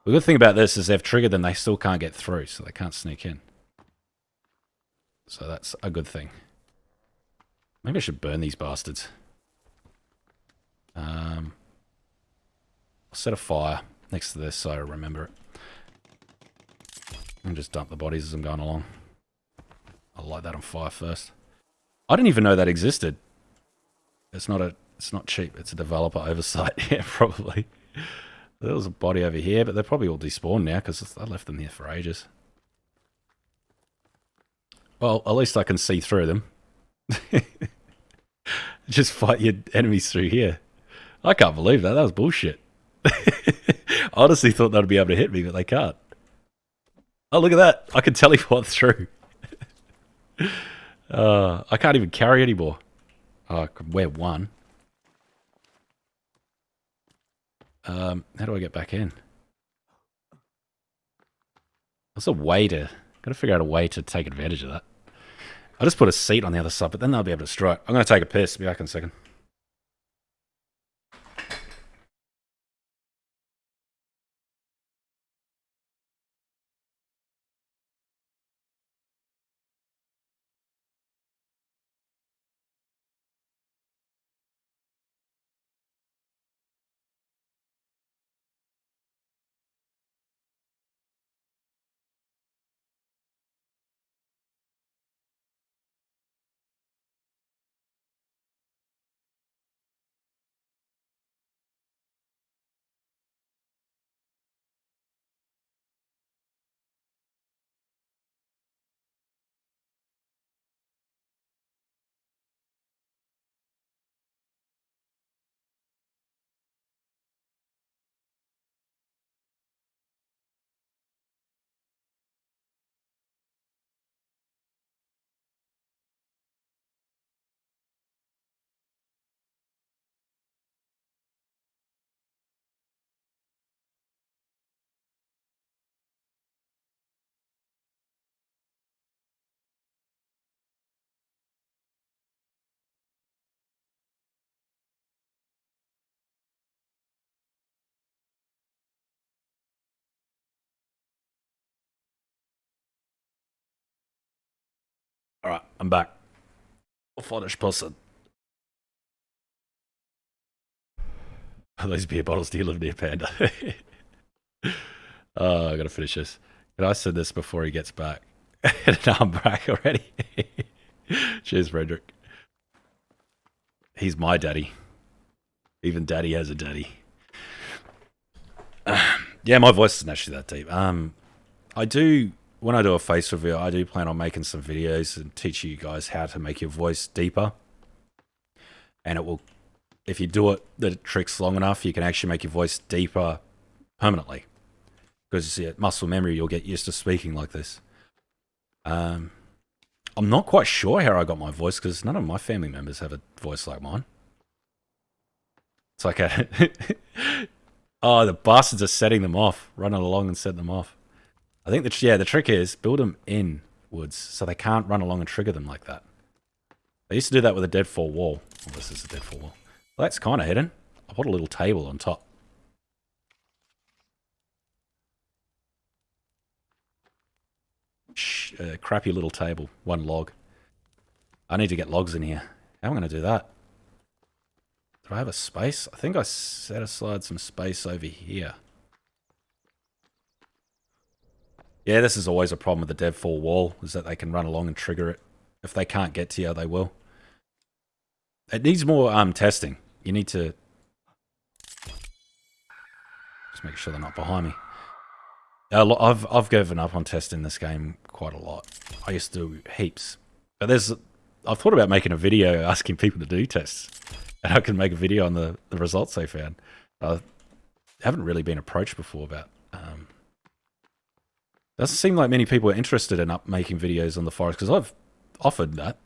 The good thing about this is they've triggered them, they still can't get through, so they can't sneak in. So that's a good thing. Maybe I should burn these bastards. Um, I'll set a fire next to this so I remember it. And just dump the bodies as I'm going along. I'll light that on fire first. I didn't even know that existed. It's not a it's not cheap. It's a developer oversight. yeah, probably. There was a body over here, but they're probably all despawned now because I left them here for ages. Well, at least I can see through them. Just fight your enemies through here. I can't believe that. That was bullshit. I honestly thought they'd be able to hit me, but they can't. Oh, look at that. I can teleport through. uh, I can't even carry anymore. Oh, I could wear one. Um, how do I get back in? What's a way to... Gotta figure out a way to take advantage of that. I'll just put a seat on the other side, but then they'll be able to strike. I'm going to take a piss. Be back in a second. I'm back. Finish person. Those beer bottles do live near Panda? oh, I gotta finish this. But I said this before he gets back. now I'm back already. Cheers, Frederick. He's my daddy. Even daddy has a daddy. yeah, my voice isn't actually that deep. Um, I do when I do a face reveal, I do plan on making some videos and teaching you guys how to make your voice deeper. And it will, if you do it the tricks long enough, you can actually make your voice deeper permanently. Because yeah, muscle memory, you'll get used to speaking like this. Um, I'm not quite sure how I got my voice because none of my family members have a voice like mine. It's like a oh, the bastards are setting them off, running along and setting them off. I think the yeah the trick is build them in woods so they can't run along and trigger them like that. I used to do that with a deadfall wall. Oh, this is a deadfall wall. Well, that's kind of hidden. I put a little table on top. Shh, crappy little table, one log. I need to get logs in here. How am I going to do that? Do I have a space? I think I set aside some space over here. Yeah, this is always a problem with the deadfall wall, is that they can run along and trigger it. If they can't get to you, they will. It needs more um, testing. You need to... Just make sure they're not behind me. I've, I've given up on testing this game quite a lot. I used to do heaps. But there's... I've thought about making a video asking people to do tests. And I can make a video on the, the results they found. I haven't really been approached before about um, doesn't seem like many people are interested in up making videos on the forest because I've offered that.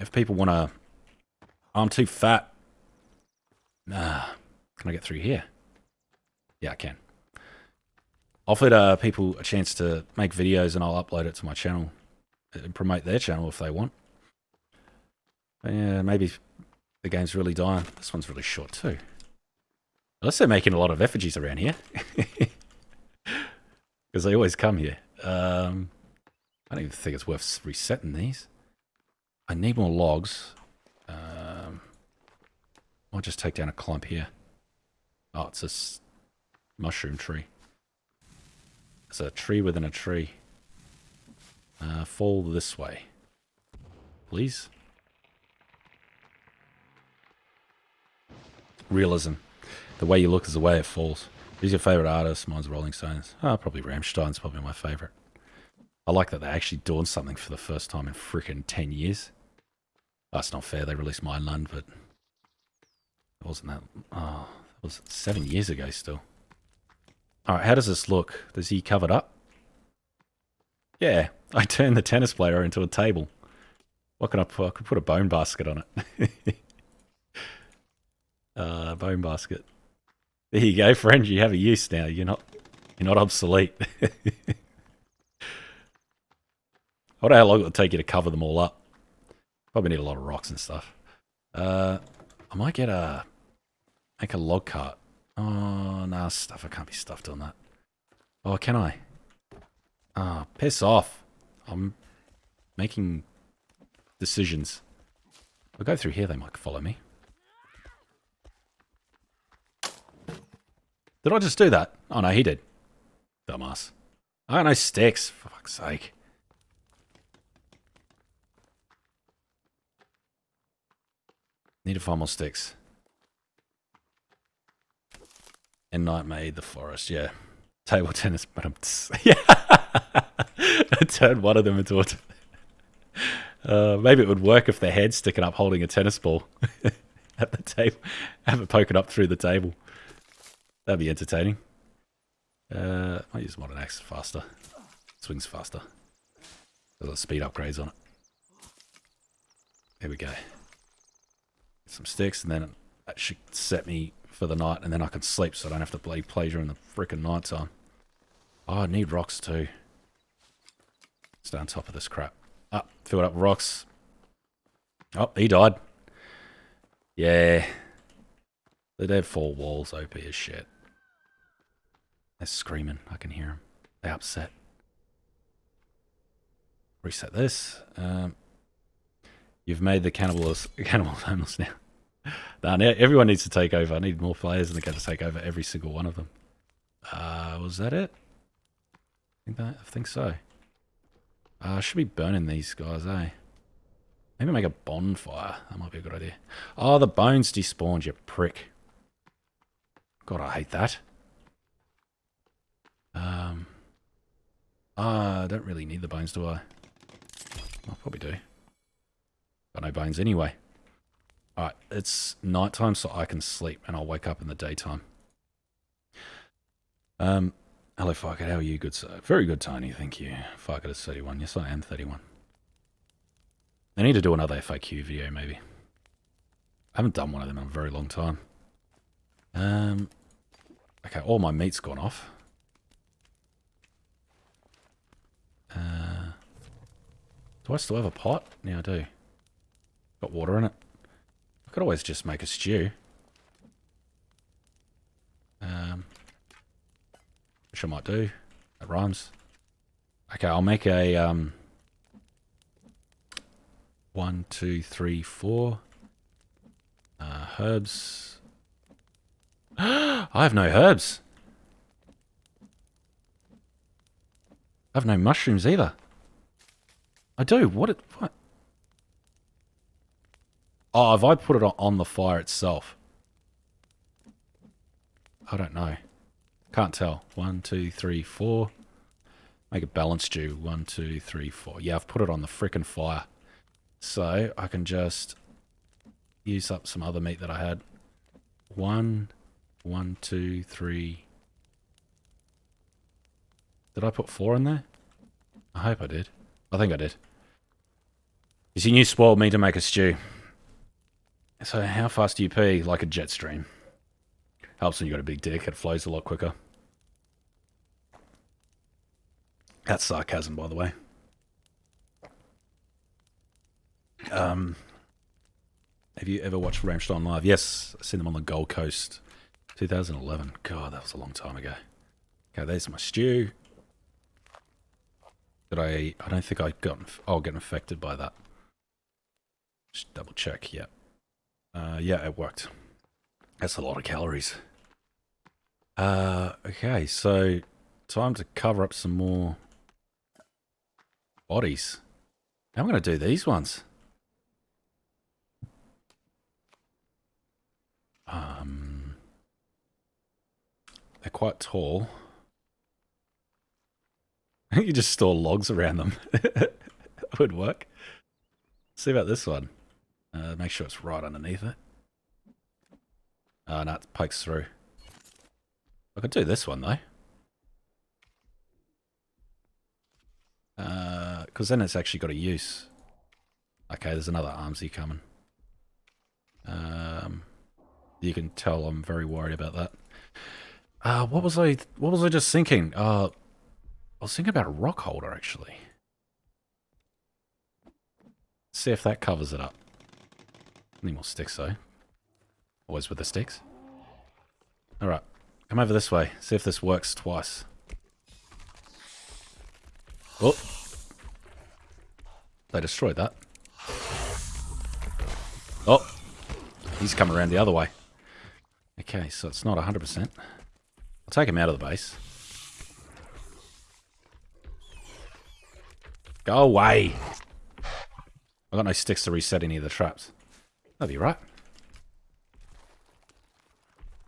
If people want to, I'm too fat. Nah, can I get through here? Yeah, I can. Offered uh, people a chance to make videos and I'll upload it to my channel and promote their channel if they want. But yeah, maybe the game's really dying. This one's really short too. Unless they're making a lot of effigies around here. Because they always come here. Um, I don't even think it's worth resetting these. I need more logs. Um, I'll just take down a clump here. Oh, it's a mushroom tree. It's a tree within a tree. Uh, fall this way. Please. Realism. The way you look is the way it falls. Who's your favourite artist? Mine's Rolling Stones. Oh, probably Rammstein's probably my favourite. I like that they actually dawned something for the first time in freaking 10 years. Ah, That's not fair. They released Mine Mind but it wasn't that. Oh, it was seven years ago still. Alright, how does this look? Does he covered up? Yeah, I turned the tennis player into a table. What can I put? I could put a bone basket on it. uh, bone basket. There you go, friend. You have a use now. You're not you're not obsolete. I wonder how long it would take you to cover them all up. Probably need a lot of rocks and stuff. Uh, I might get a make a log cart. Oh no, stuff. I can't be stuffed on that. Oh, can I? Ah, oh, piss off. I'm making decisions. I'll go through here, they might follow me. Did I just do that? Oh no, he did. Dumbass. I got no sticks, for fuck's sake. Need to find more sticks. And Night made the forest, yeah. Table tennis, but I'm... Yeah! I turned one of them into a... Uh, maybe it would work if their head's sticking up holding a tennis ball at the table. Have it poking up through the table. That'd be entertaining. Uh, I use modern axe faster. Swings faster. There's speed upgrades on it. There we go. Some sticks, and then that should set me for the night, and then I can sleep so I don't have to play pleasure in the freaking night time. Oh, I need rocks too. Stay on top of this crap. Up, oh, filled up rocks. Oh, he died. Yeah. The dead four walls OP as shit. They're screaming. I can hear them. They're upset. Reset this. Um, you've made the cannibals cannibals homeless now. nah, now everyone needs to take over. I need more players and they're going to take over every single one of them. Uh, was that it? I think, that, I think so. Uh, I should be burning these guys, eh? Maybe make a bonfire. That might be a good idea. Oh, the bones despawned, you prick. God, I hate that. Um, uh, I don't really need the bones, do I? I probably do. Got no bones anyway. Alright, it's nighttime so I can sleep and I'll wake up in the daytime. Um, hello Farket, how are you? Good sir. Very good, Tiny, thank you. Farket is 31. Yes, I am 31. I need to do another FAQ video, maybe. I haven't done one of them in a very long time. Um, okay, all my meat's gone off. Uh, do I still have a pot? Yeah, I do. Got water in it. I could always just make a stew. Um, which I might do. That rhymes. Okay, I'll make a um, one, two, three, four. Uh, herbs. I have no herbs. I have no mushrooms either. I do. What? It, what? Oh, have I put it on the fire itself? I don't know. Can't tell. One, two, three, four. Make a balance stew. One, two, three, four. Yeah, I've put it on the frickin' fire. So I can just use up some other meat that I had. One, one, two, three, did I put four in there? I hope I did. I think I did. You see, you spoiled me to make a stew. So how fast do you pee? Like a jet stream. Helps when you got a big dick. It flows a lot quicker. That's sarcasm, by the way. Um, have you ever watched Rammstein live? Yes, I've seen them on the Gold Coast 2011. God, that was a long time ago. Okay, there's my stew. Did I... I don't think I got... I'll get affected by that. Just double check, yeah. Uh, yeah, it worked. That's a lot of calories. Uh, okay, so time to cover up some more bodies. How am I going to do these ones? Um, they're quite tall. you just store logs around them. that would work. Let's see about this one. Uh, make sure it's right underneath it. Oh, no, it pokes through. I could do this one, though. Because uh, then it's actually got a use. Okay, there's another armsy coming. Um, you can tell I'm very worried about that. Uh, what was I? What was I just thinking? Uh, I was thinking about a rock holder actually. See if that covers it up. Need more sticks though. Always with the sticks. All right, come over this way. See if this works twice. Oh, they destroyed that. Oh, he's coming around the other way. Okay, so it's not 100%. I'll take him out of the base. Go away. I've got no sticks to reset any of the traps. That'd be right.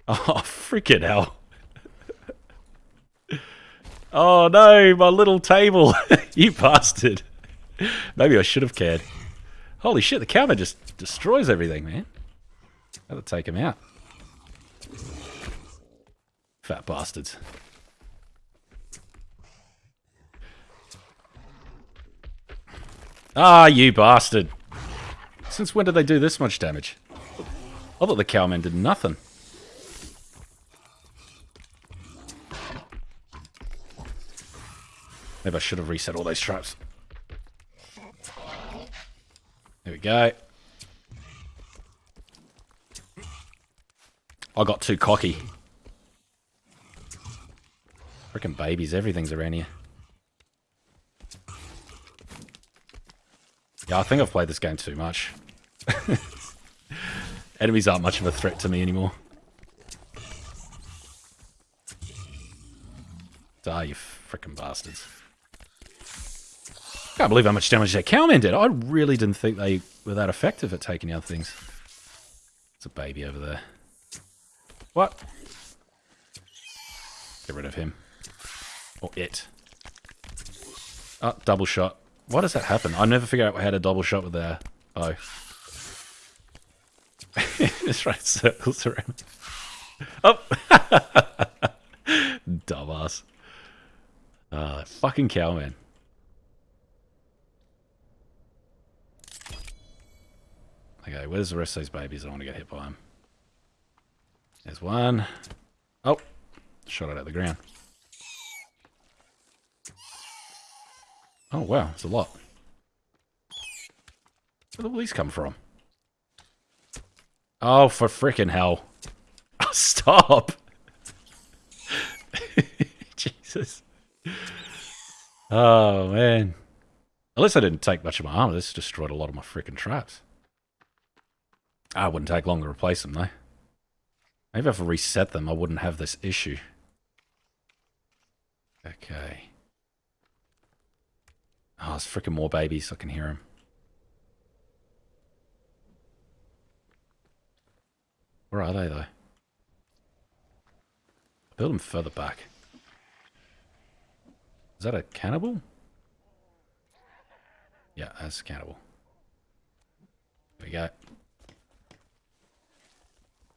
Oh, freaking hell. oh no, my little table. you bastard. Maybe I should have cared. Holy shit, the cowman just destroys everything, man. Gotta take him out. Fat bastards. Ah, you bastard. Since when did they do this much damage? I thought the cowman did nothing. Maybe I should have reset all those traps. There we go. I got too cocky. Freaking babies, everything's around here. Yeah, I think I've played this game too much. Enemies aren't much of a threat to me anymore. Ah, you freaking bastards. Can't believe how much damage that cowman did. I really didn't think they were that effective at taking out things. It's a baby over there. What? Get rid of him. Or it. Oh, double shot. Why does that happen? I never figure out how to double shot with their bow. Just right circles around. Oh! Dumbass. Ah, fucking cowman. Okay, where's the rest of these babies? I want to get hit by them. There's one. Oh, shot it out of the ground. Oh, wow, it's a lot. Where did all these come from? Oh, for freaking hell. Oh, stop! Jesus. Oh, man. At least I didn't take much of my armor. This destroyed a lot of my freaking traps. Ah, I wouldn't take long to replace them, though. Maybe if I reset them, I wouldn't have this issue. Okay. Oh, there's freaking more babies. I can hear them. Where are they, though? build them further back. Is that a cannibal? Yeah, that's a cannibal. There we go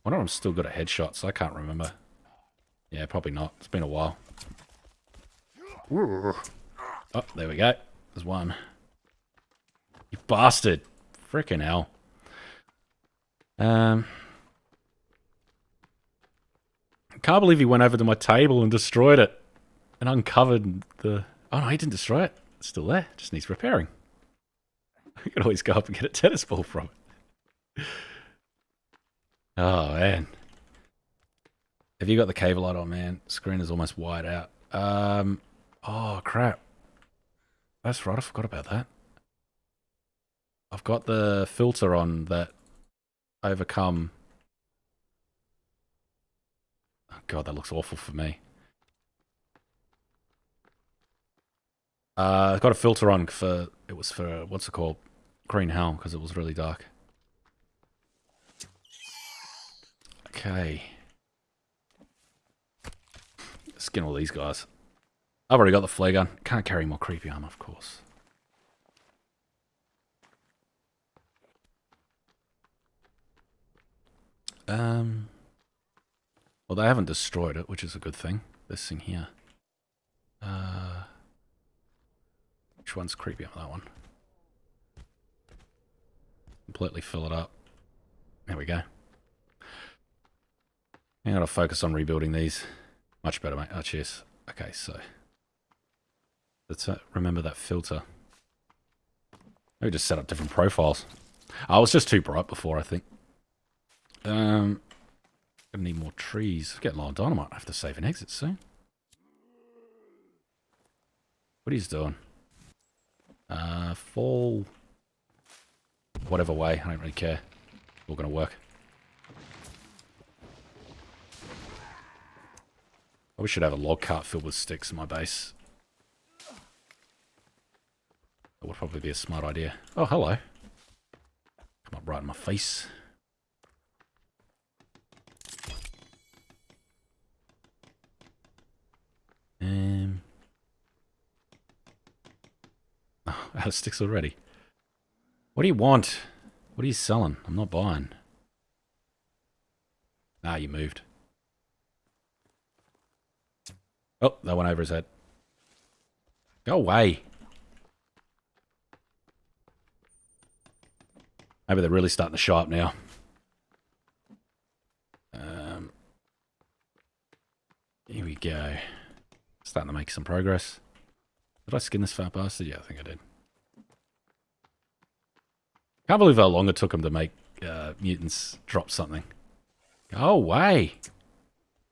wonder if I'm still good at headshots. I can't remember. Yeah, probably not. It's been a while. Oh, there we go. There's one. You bastard. Freaking hell. Um, I can't believe he went over to my table and destroyed it. And uncovered the... Oh, no, he didn't destroy it. It's still there. Just needs repairing. You can always go up and get a tennis ball from it. Oh, man. Have you got the cable light on, man? Screen is almost wide out. Um, oh, crap. That's right, I forgot about that. I've got the filter on that overcome. Oh, God, that looks awful for me. Uh, I've got a filter on for, it was for, what's it called? Green Hell, because it was really dark. Okay. Skin all these guys. I've already got the flare gun. Can't carry more creepy armor, of course. Um, well, they haven't destroyed it, which is a good thing. This thing here. Uh, which one's creepy on that one? Completely fill it up. There we go. I gotta focus on rebuilding these. Much better, mate. Oh, cheers. Okay, so let's remember that filter. Maybe just set up different profiles. I was just too bright before, I think. Um, gonna need more trees. Getting low on dynamite. I have to save an exit soon. What he's doing? Uh, fall. Whatever way. I don't really care. All gonna work. We should have a log cart filled with sticks in my base. That would probably be a smart idea. Oh, hello. Come up right in my face. Um. Oh, out of sticks already. What do you want? What are you selling? I'm not buying. Ah, you moved. Oh, that went over his head. Go away. Maybe they're really starting to show up now. Um, here we go. Starting to make some progress. Did I skin this fat bastard? Yeah, I think I did. Can't believe how long it took him to make uh, mutants drop something. Go away.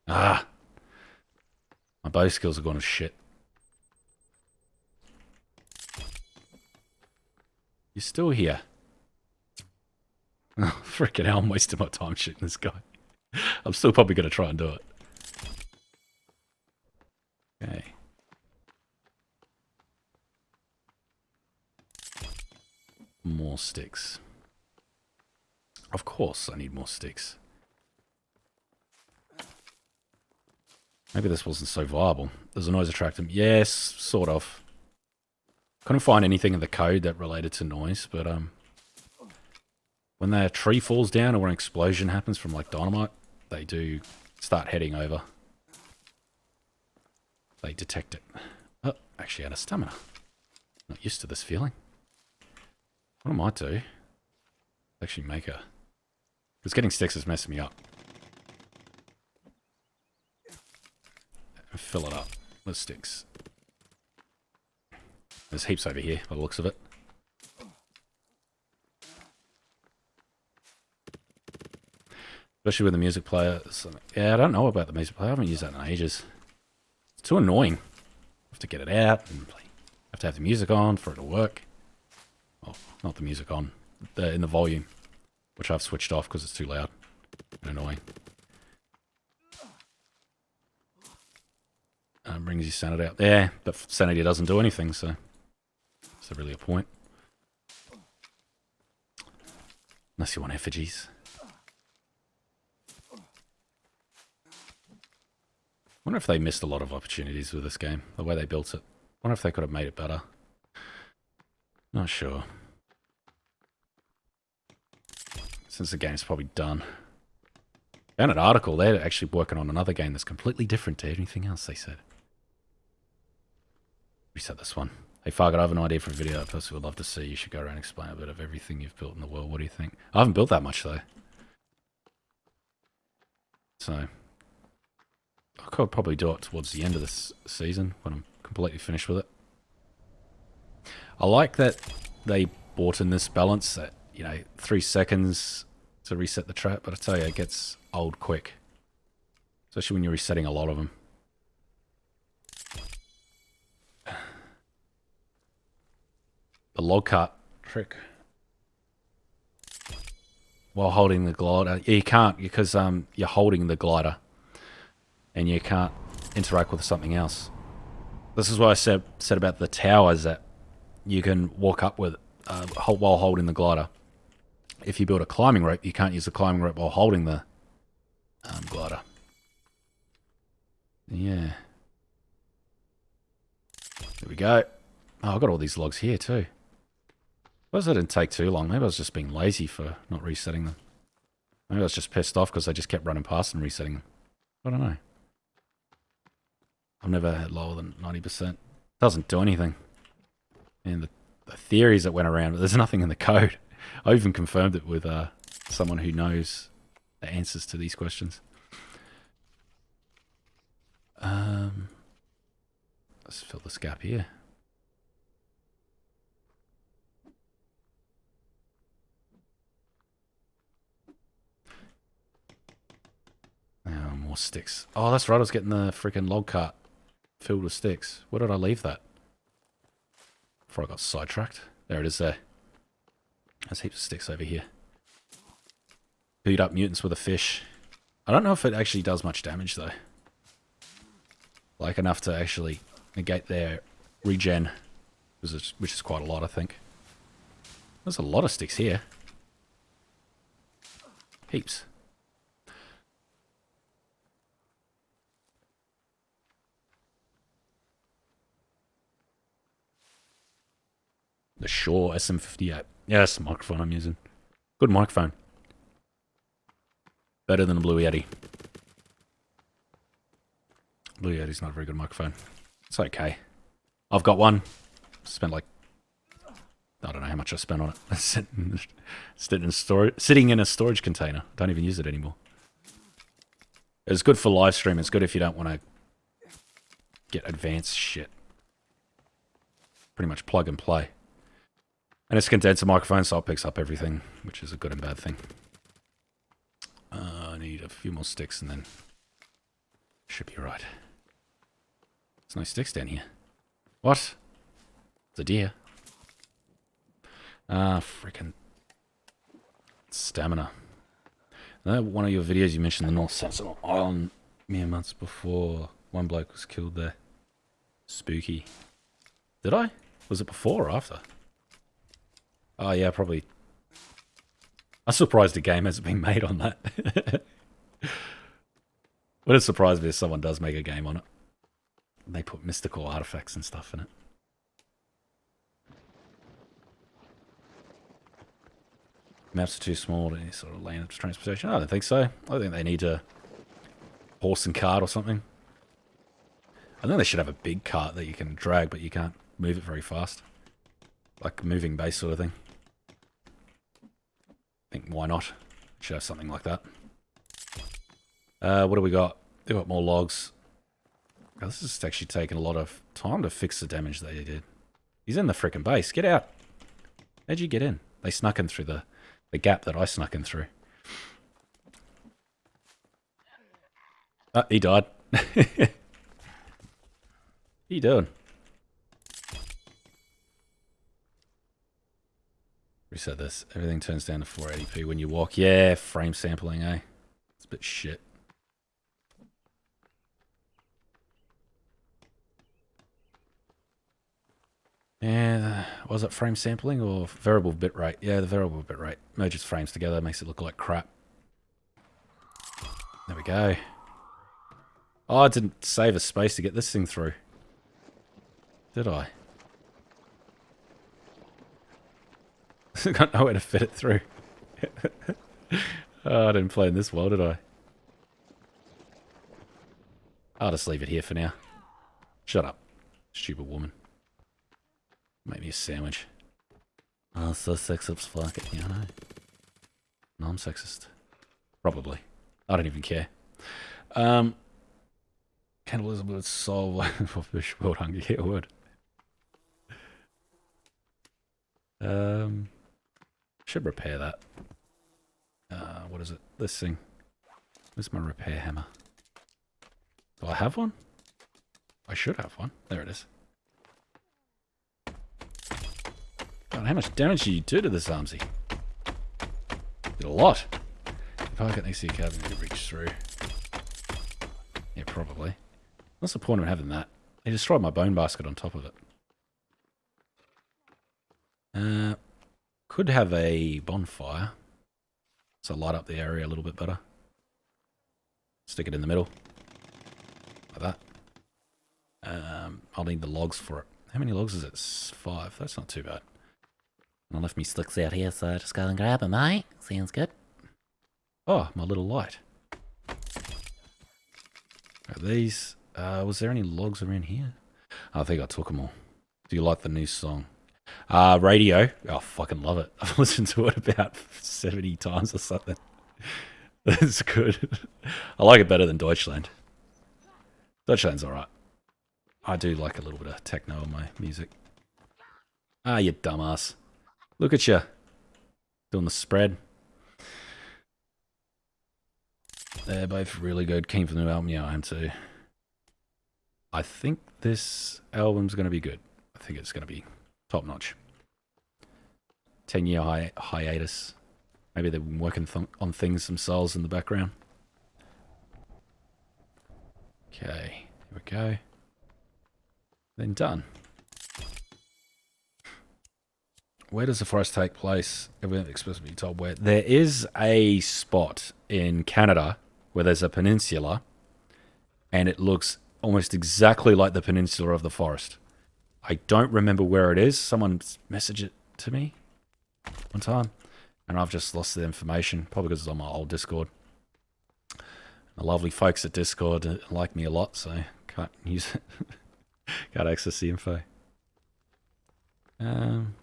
Ah. My bow skills are going to shit. You're still here. Oh, freaking hell, I'm wasting my time shooting this guy. I'm still probably going to try and do it. Okay. More sticks. Of course I need more sticks. Maybe this wasn't so viable. There's a noise attractant. Yes, sort of. Couldn't find anything in the code that related to noise, but um, when the tree falls down or an explosion happens from like dynamite, they do start heading over. They detect it. Oh, actually out of stamina. Not used to this feeling. What am I might do, actually make a... Because getting sticks is messing me up. fill it up with sticks. There's heaps over here by the looks of it. Especially with the music player. Yeah, I don't know about the music player. I haven't used that in ages. It's too annoying. I have to get it out and play. I have to have the music on for it to work. Oh, not the music on. The, in the volume. Which I've switched off because it's too loud and annoying. Um, brings your sanity out. Yeah, but sanity doesn't do anything, so is there really a point? Unless you want effigies. Wonder if they missed a lot of opportunities with this game, the way they built it. wonder if they could have made it better. Not sure. Since the game's probably done. Found an article, they're actually working on another game that's completely different to anything else, they said reset this one. Hey Fargo, I have an idea for a video I personally would love to see. You should go around and explain a bit of everything you've built in the world. What do you think? I haven't built that much though. So I could probably do it towards the end of this season when I'm completely finished with it. I like that they bought in this balance that, you know, three seconds to reset the trap, but I tell you, it gets old quick. Especially when you're resetting a lot of them. The log cut trick. While holding the glider. Yeah, you can't because um, you're holding the glider. And you can't interact with something else. This is what I said, said about the towers that you can walk up with uh, while holding the glider. If you build a climbing rope, you can't use the climbing rope while holding the um, glider. Yeah. There we go. Oh, I've got all these logs here too. Suppose that didn't take too long. Maybe I was just being lazy for not resetting them. Maybe I was just pissed off because I just kept running past and resetting them. I don't know. I've never had lower than 90%. Doesn't do anything. And the, the theories that went around, but there's nothing in the code. I even confirmed it with uh, someone who knows the answers to these questions. Um, let's fill this gap here. Oh, more sticks. Oh, that's right. I was getting the freaking log cart filled with sticks. Where did I leave that? Before I got sidetracked. There it is there. There's heaps of sticks over here. Beat up mutants with a fish. I don't know if it actually does much damage though. Like enough to actually negate their regen. Which is quite a lot, I think. There's a lot of sticks here. Heaps. The Shure SM58. Yeah, that's the microphone I'm using. Good microphone. Better than the Blue Yeti. Blue Yeti's not a very good microphone. It's okay. I've got one. Spent like... I don't know how much I spent on it. sitting, in storage, sitting in a storage container. Don't even use it anymore. It's good for live stream. It's good if you don't want to get advanced shit. Pretty much plug and play. And it's a condenser microphone, so it picks up everything, which is a good and bad thing. Uh, I need a few more sticks and then should be right. There's no sticks down here. What? It's a deer. Ah, freaking stamina. Uh, one of your videos you mentioned the North Sentinel Island mere months before one bloke was killed there. Spooky. Did I? Was it before or after? Oh yeah, probably. I'm surprised a game hasn't been made on that. Would it surprise me if someone does make a game on it? They put mystical artifacts and stuff in it. Maps are too small to sort of land transportation. I don't think so. I think they need a horse and cart or something. I think they should have a big cart that you can drag, but you can't move it very fast. Like moving base sort of thing think why not? Have something like that. Uh, what do we got? We got more logs. Oh, this is actually taking a lot of time to fix the damage they did. He's in the freaking base. Get out. How'd you get in? They snuck in through the, the gap that I snuck in through. Uh, he died. he doing? Reset this. Everything turns down to 480p when you walk. Yeah, frame sampling, eh? It's a bit shit. Yeah, was it frame sampling or variable bitrate? Yeah, the variable bitrate merges frames together, makes it look like crap. There we go. Oh, I didn't save a space to get this thing through. Did I? got nowhere to fit it through. oh, I didn't play in this well, did I? I'll just leave it here for now. Shut up, stupid woman. Make me a sandwich. Oh, so sexist fuck it, you know. No, I'm sexist. Probably. I don't even care. Um, cannibalism would solve fish world hunger. Yeah, would. Um, should repair that. Uh, what is it? This thing. Where's my repair hammer? Do I have one? I should have one. There it is. God, how much damage do you do to this Armsy? Did a lot. If I get next to your cabin, reach through. Yeah, probably. What's the point of having that? He destroyed my bone basket on top of it. Uh, could have a bonfire. So light up the area a little bit better. Stick it in the middle. Like that. Um, I'll need the logs for it. How many logs is it? Five. That's not too bad. And I left me sticks out here, so I just go and grab them, mate. Sounds good. Oh, my little light. Are these... Uh, was there any logs around here? I think I took them all. Do you like the new song? Uh, radio. Oh, fucking love it. I've listened to it about 70 times or something. That's good. I like it better than Deutschland. Deutschland's alright. I do like a little bit of techno in my music. Ah, you dumbass. Look at you. Doing the spread. They're both really good. Keen for the new album. Yeah, I am too. I think this album's going to be good. I think it's going to be top notch. 10 year hi hiatus. Maybe they've been working th on things themselves in the background. Okay, here we go. Then done. Where does the forest take place? Everything explicitly told where. There is a spot in Canada where there's a peninsula and it looks almost exactly like the peninsula of the forest. I don't remember where it is. Someone messaged it to me one time, and I've just lost the information, probably because it's on my old Discord. The lovely folks at Discord like me a lot, so can't use it. can't access the info. Um,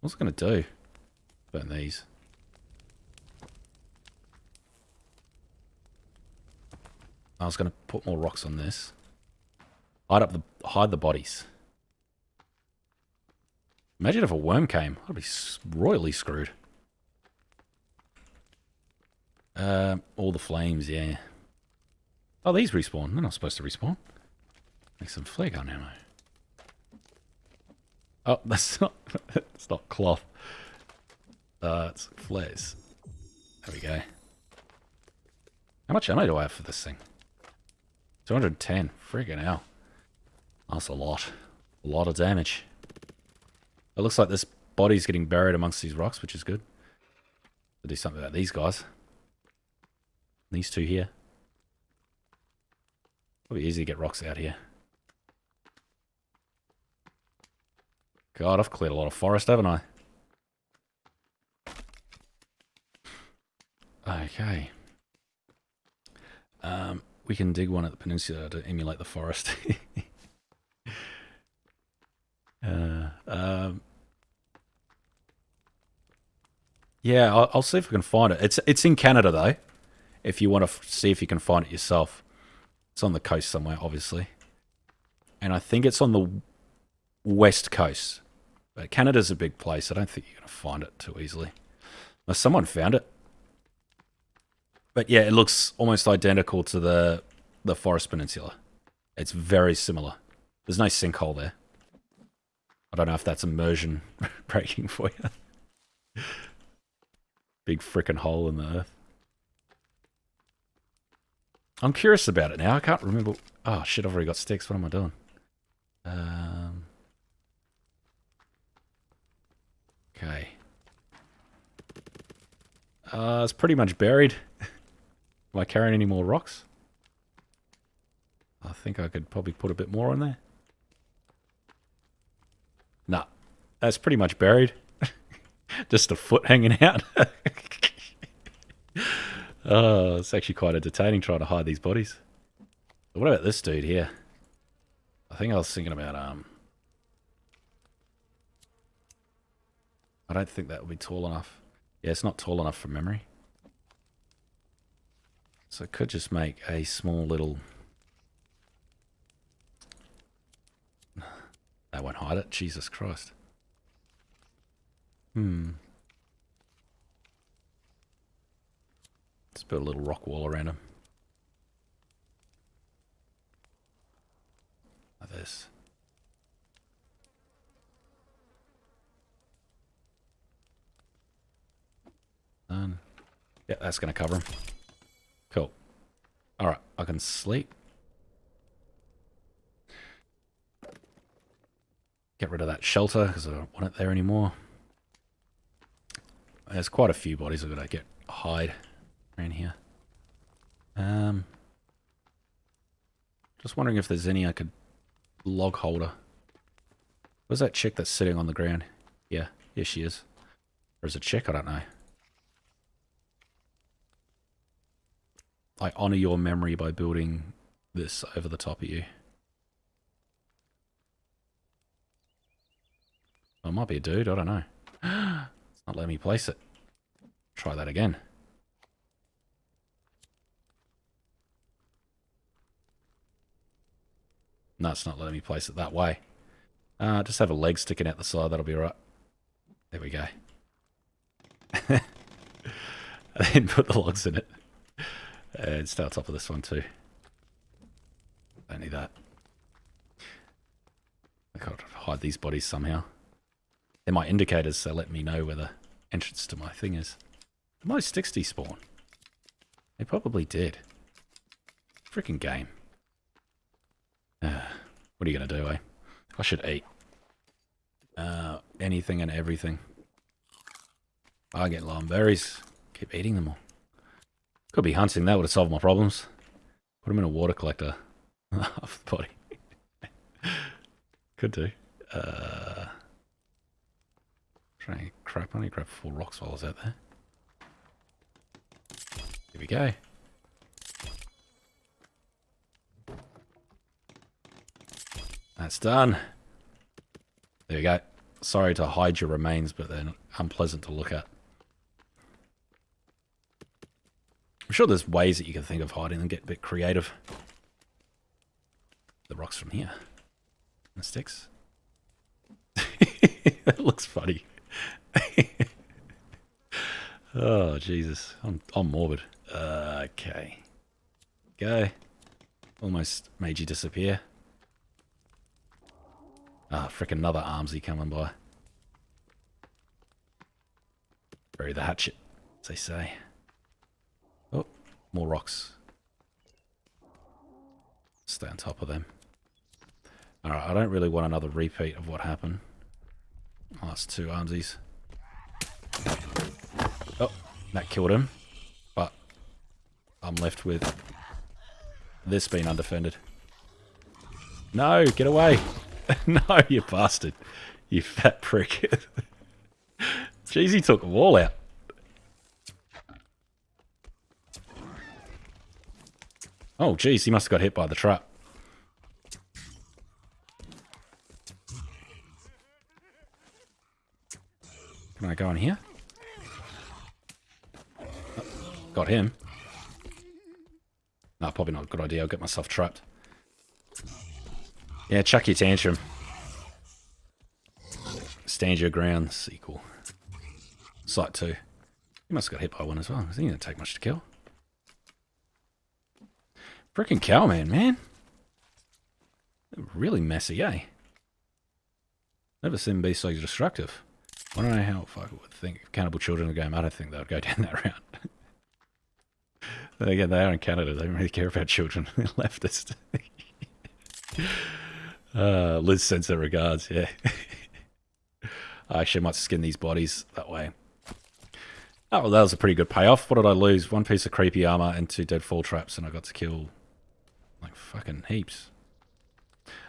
what's it going to do? Burn these. I was going to put more rocks on this. Hide up the hide the bodies. Imagine if a worm came. I'd be royally screwed. Uh, all the flames, yeah. Oh, these respawn. They're not supposed to respawn. Make some flare gun ammo. Oh, that's not. it's not cloth. Uh, it's flares. There we go. How much ammo do I have for this thing? 210. Freaking hell. That's a lot. A lot of damage. It looks like this body's getting buried amongst these rocks, which is good. To do something about these guys. These two here. Probably easy to get rocks out here. God, I've cleared a lot of forest, haven't I? Okay. Um, we can dig one at the peninsula to emulate the forest. Uh, um, yeah, I'll, I'll, see if I can find it. It's it's in Canada though. If you want to see if you can find it yourself, it's on the coast somewhere, obviously. And I think it's on the west coast. But Canada's a big place. I don't think you're to find it too easily. Now, someone found it. But yeah, it looks almost identical to the the Forest Peninsula. It's very similar. There's no sinkhole there. I don't know if that's immersion breaking for you. Big freaking hole in the earth. I'm curious about it now. I can't remember. Oh shit! I've already got sticks. What am I doing? Um. Okay. Uh, it's pretty much buried. am I carrying any more rocks? I think I could probably put a bit more on there. Nah, that's pretty much buried. Just a foot hanging out. oh, it's actually quite entertaining trying to hide these bodies. What about this dude here? I think I was thinking about, um... I don't think that would be tall enough. Yeah, it's not tall enough for memory. So I could just make a small little That won't hide it. Jesus Christ. Hmm. Let's put a little rock wall around him. Like this. Done. Yeah, that's going to cover him. Cool. All right, I can sleep. Get rid of that shelter because I don't want it there anymore. There's quite a few bodies I've got to get hide around here. Um, just wondering if there's any I could log holder. Where's that chick that's sitting on the ground? Yeah, here she is. Or is it chick? I don't know. I honor your memory by building this over the top of you. Oh, it might be a dude, I don't know. not letting me place it. Try that again. No, it's not letting me place it that way. Uh, just have a leg sticking out the side, that'll be right. There we go. I didn't put the logs in it. And stay on top of this one too. Don't need that. I gotta hide these bodies somehow. They're my indicators, so let me know where the entrance to my thing is. Did my sticks despawn? They probably did. Freaking game. Uh, what are you going to do, eh? I should eat. Uh, anything and everything. I get lime berries. Keep eating them all. Could be hunting. That would have solved my problems. Put them in a water collector. Off the body. Could do. Uh, trying to crap. I to grab four rocks while I was out there. Here we go. That's done. There you go. Sorry to hide your remains, but they're unpleasant to look at. I'm sure there's ways that you can think of hiding them, get a bit creative. The rocks from here. The sticks. that looks funny. oh, Jesus. I'm, I'm morbid. Uh, okay. Go. Almost made you disappear. Ah, oh, frickin' another armsy coming by. Bury the hatchet, as they say. Oh, more rocks. Stay on top of them. Alright, I don't really want another repeat of what happened. Oh, that's two armsies. Oh, that killed him. But I'm left with this being undefended. No, get away! no, you bastard. You fat prick. Jeez, he took them all out. Oh, jeez, he must have got hit by the trap. Can I go in here? Oh, got him. No, probably not a good idea. I'll get myself trapped. Yeah, chuck your tantrum. Stand your ground sequel. Site 2. He must have got hit by one as well. He didn't take much to kill. Freaking cowman, man. Really messy, eh? Never seen them be so destructive. I don't know how I would think cannibal children in the game. I don't think they would go down that route. again, they are in Canada. They don't really care about children. They're leftist. Uh, Liz sends her regards, yeah. I actually might skin these bodies that way. Oh, well, that was a pretty good payoff. What did I lose? One piece of creepy armor and two dead fall traps, and I got to kill like fucking heaps.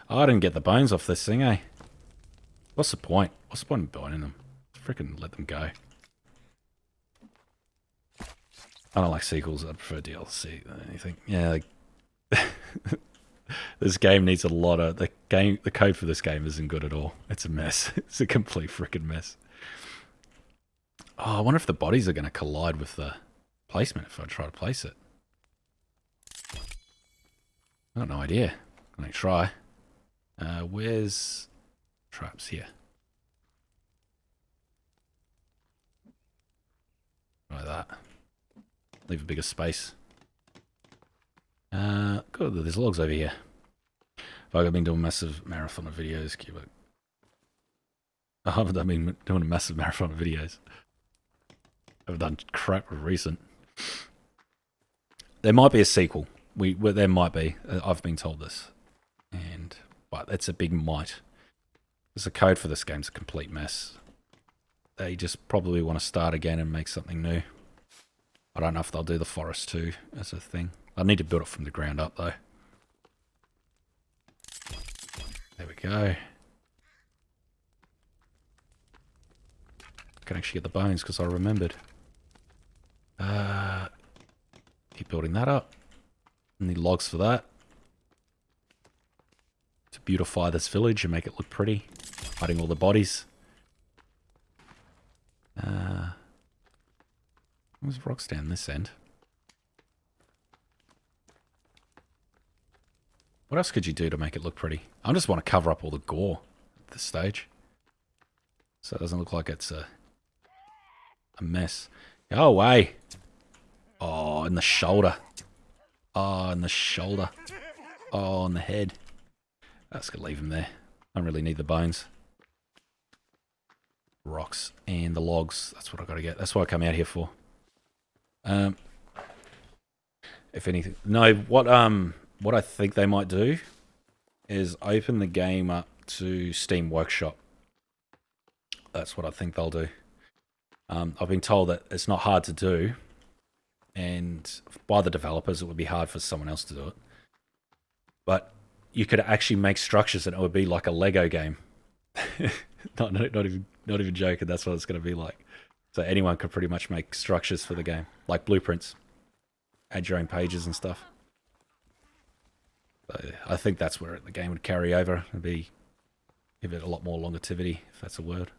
Oh, I didn't get the bones off this thing, eh? What's the point? What's the point in burning them? Freaking let them go. I don't like sequels. I prefer DLC than anything. Yeah, like this game needs a lot of the game. The code for this game isn't good at all. It's a mess. It's a complete freaking mess. Oh, I wonder if the bodies are going to collide with the placement if I try to place it. I got no idea. I'm going to try. Uh, where's traps here? Like that. Leave a bigger space. Uh, good, there's logs over here. I've been doing massive marathon of videos, Cubic. I haven't I been doing a massive marathon of videos. I've done crap recent. There might be a sequel. We there might be. Uh, I've been told this, and but it's a big might. Because the code for this game's a complete mess. They just probably want to start again and make something new. I don't know if they'll do the forest too as a thing. I need to build it from the ground up though. There we go. I can actually get the bones because I remembered. Uh, keep building that up. Need logs for that. To beautify this village and make it look pretty. Hiding all the bodies. Uh, there's rocks down this end. What else could you do to make it look pretty? I just want to cover up all the gore at this stage. So it doesn't look like it's a, a mess. Go away. Oh, in the shoulder. Oh, in the shoulder. Oh, in the head. That's going to leave him there. I don't really need the bones. Rocks and the logs. That's what i got to get. That's what I come out here for. Um, if anything. No, what um what I think they might do is open the game up to Steam Workshop. That's what I think they'll do. Um, I've been told that it's not hard to do, and by the developers, it would be hard for someone else to do it. But you could actually make structures, and it would be like a Lego game. not, not even not even joking. That's what it's going to be like. So anyone could pretty much make structures for the game, like blueprints, add your own pages and stuff. I think that's where the game would carry over and be give it a lot more longevity, if that's a word.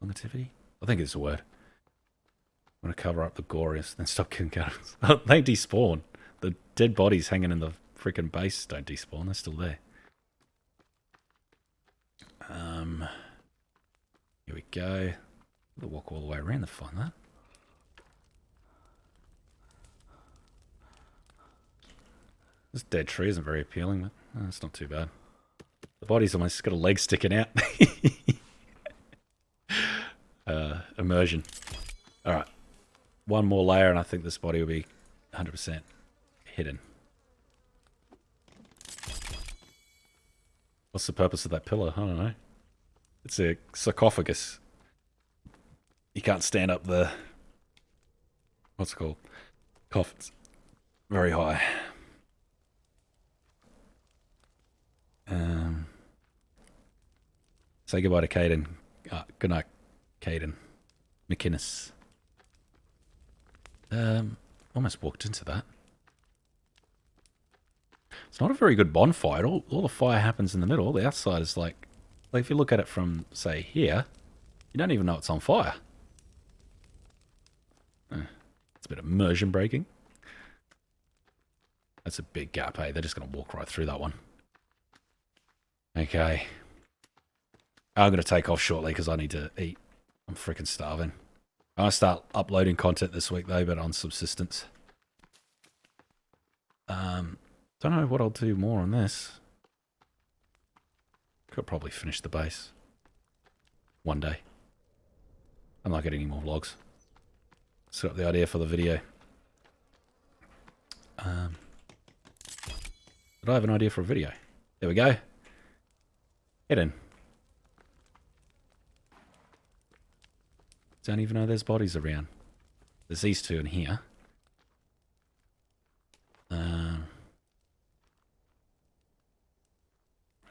Longevity? I think it's a word. I'm gonna cover up the goriest, then stop killing cannibals. they despawn. The dead bodies hanging in the freaking base don't despawn. They're still there. Um, here we go. We'll walk all the way around to find that. This dead tree isn't very appealing, but oh, it's not too bad. The body's almost got a leg sticking out. uh, immersion. Alright. One more layer and I think this body will be 100% hidden. What's the purpose of that pillar? I don't know. It's a sarcophagus. You can't stand up the... What's it called? Coffins. Very high. Um, say goodbye to Caden. Uh, good night, Caden. McInnes. Um, almost walked into that. It's not a very good bonfire. All, all the fire happens in the middle. The outside is like, like if you look at it from, say, here, you don't even know it's on fire. Uh, it's a bit of immersion breaking. That's a big gap, hey? They're just going to walk right through that one. Okay. I'm going to take off shortly because I need to eat. I'm freaking starving. I'm going to start uploading content this week though, but on subsistence. Um, don't know what I'll do more on this. Could probably finish the base. One day. I'm not getting any more vlogs. Set up the idea for the video. Um, did I have an idea for a video? There we go. Hidden. Don't even know there's bodies around. There's these two in here.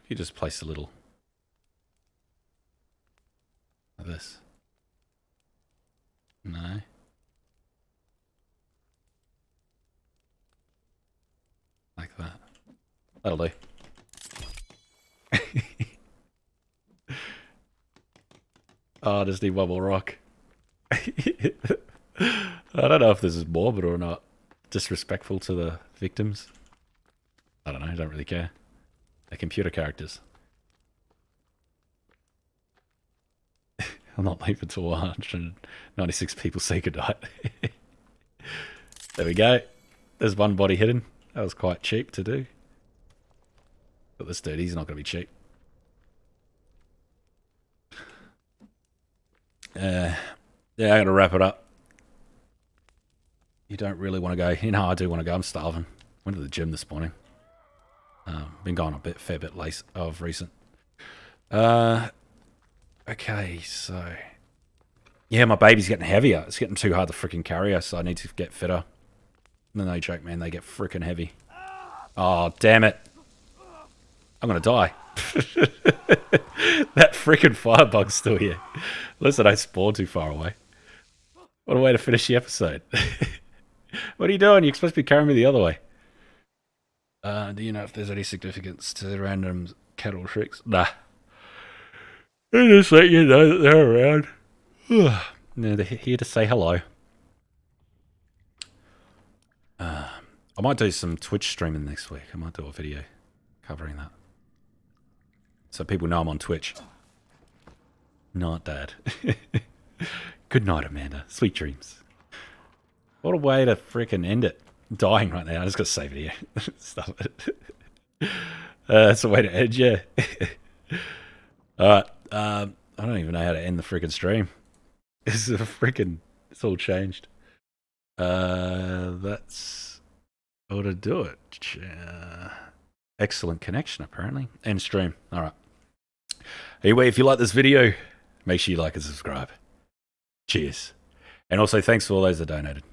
Um, you just place a little of this. No. Like that. That'll do. Oh, just need one more rock. I don't know if this is morbid or not. Disrespectful to the victims. I don't know. I don't really care. Computer characters. I'm not leaving until 196 people say goodnight. there we go. There's one body hidden. That was quite cheap to do. But this dude, he's not going to be cheap. Uh, yeah, I got to wrap it up. You don't really want to go. You know, I do want to go. I'm starving. Went to the gym this morning. Uh, been going a bit, fair bit late of recent. Uh, okay, so yeah, my baby's getting heavier. It's getting too hard to freaking carry her, so I need to get fitter. No, no joke, man. They get freaking heavy. Oh, damn it. I'm to die. that freaking firebug's still here. Listen, I spawned too far away. What a way to finish the episode. what are you doing? You're supposed to be carrying me the other way. Uh, do you know if there's any significance to the random cattle tricks? Nah. I just let you know that they're around. no, they're here to say hello. Uh, I might do some Twitch streaming next week. I might do a video covering that. So people know I'm on Twitch. Not dad. Good night, Amanda. Sweet dreams. What a way to freaking end it. Dying right now. I just got to save it here. Stop it. Uh, that's a way to end, yeah. Alright. Um, I don't even know how to end the freaking stream. It's a freaking. It's all changed. Uh, that's how to do it. Uh, excellent connection, apparently. End stream. All right. Anyway, if you like this video, make sure you like and subscribe. Cheers. And also, thanks for all those that donated.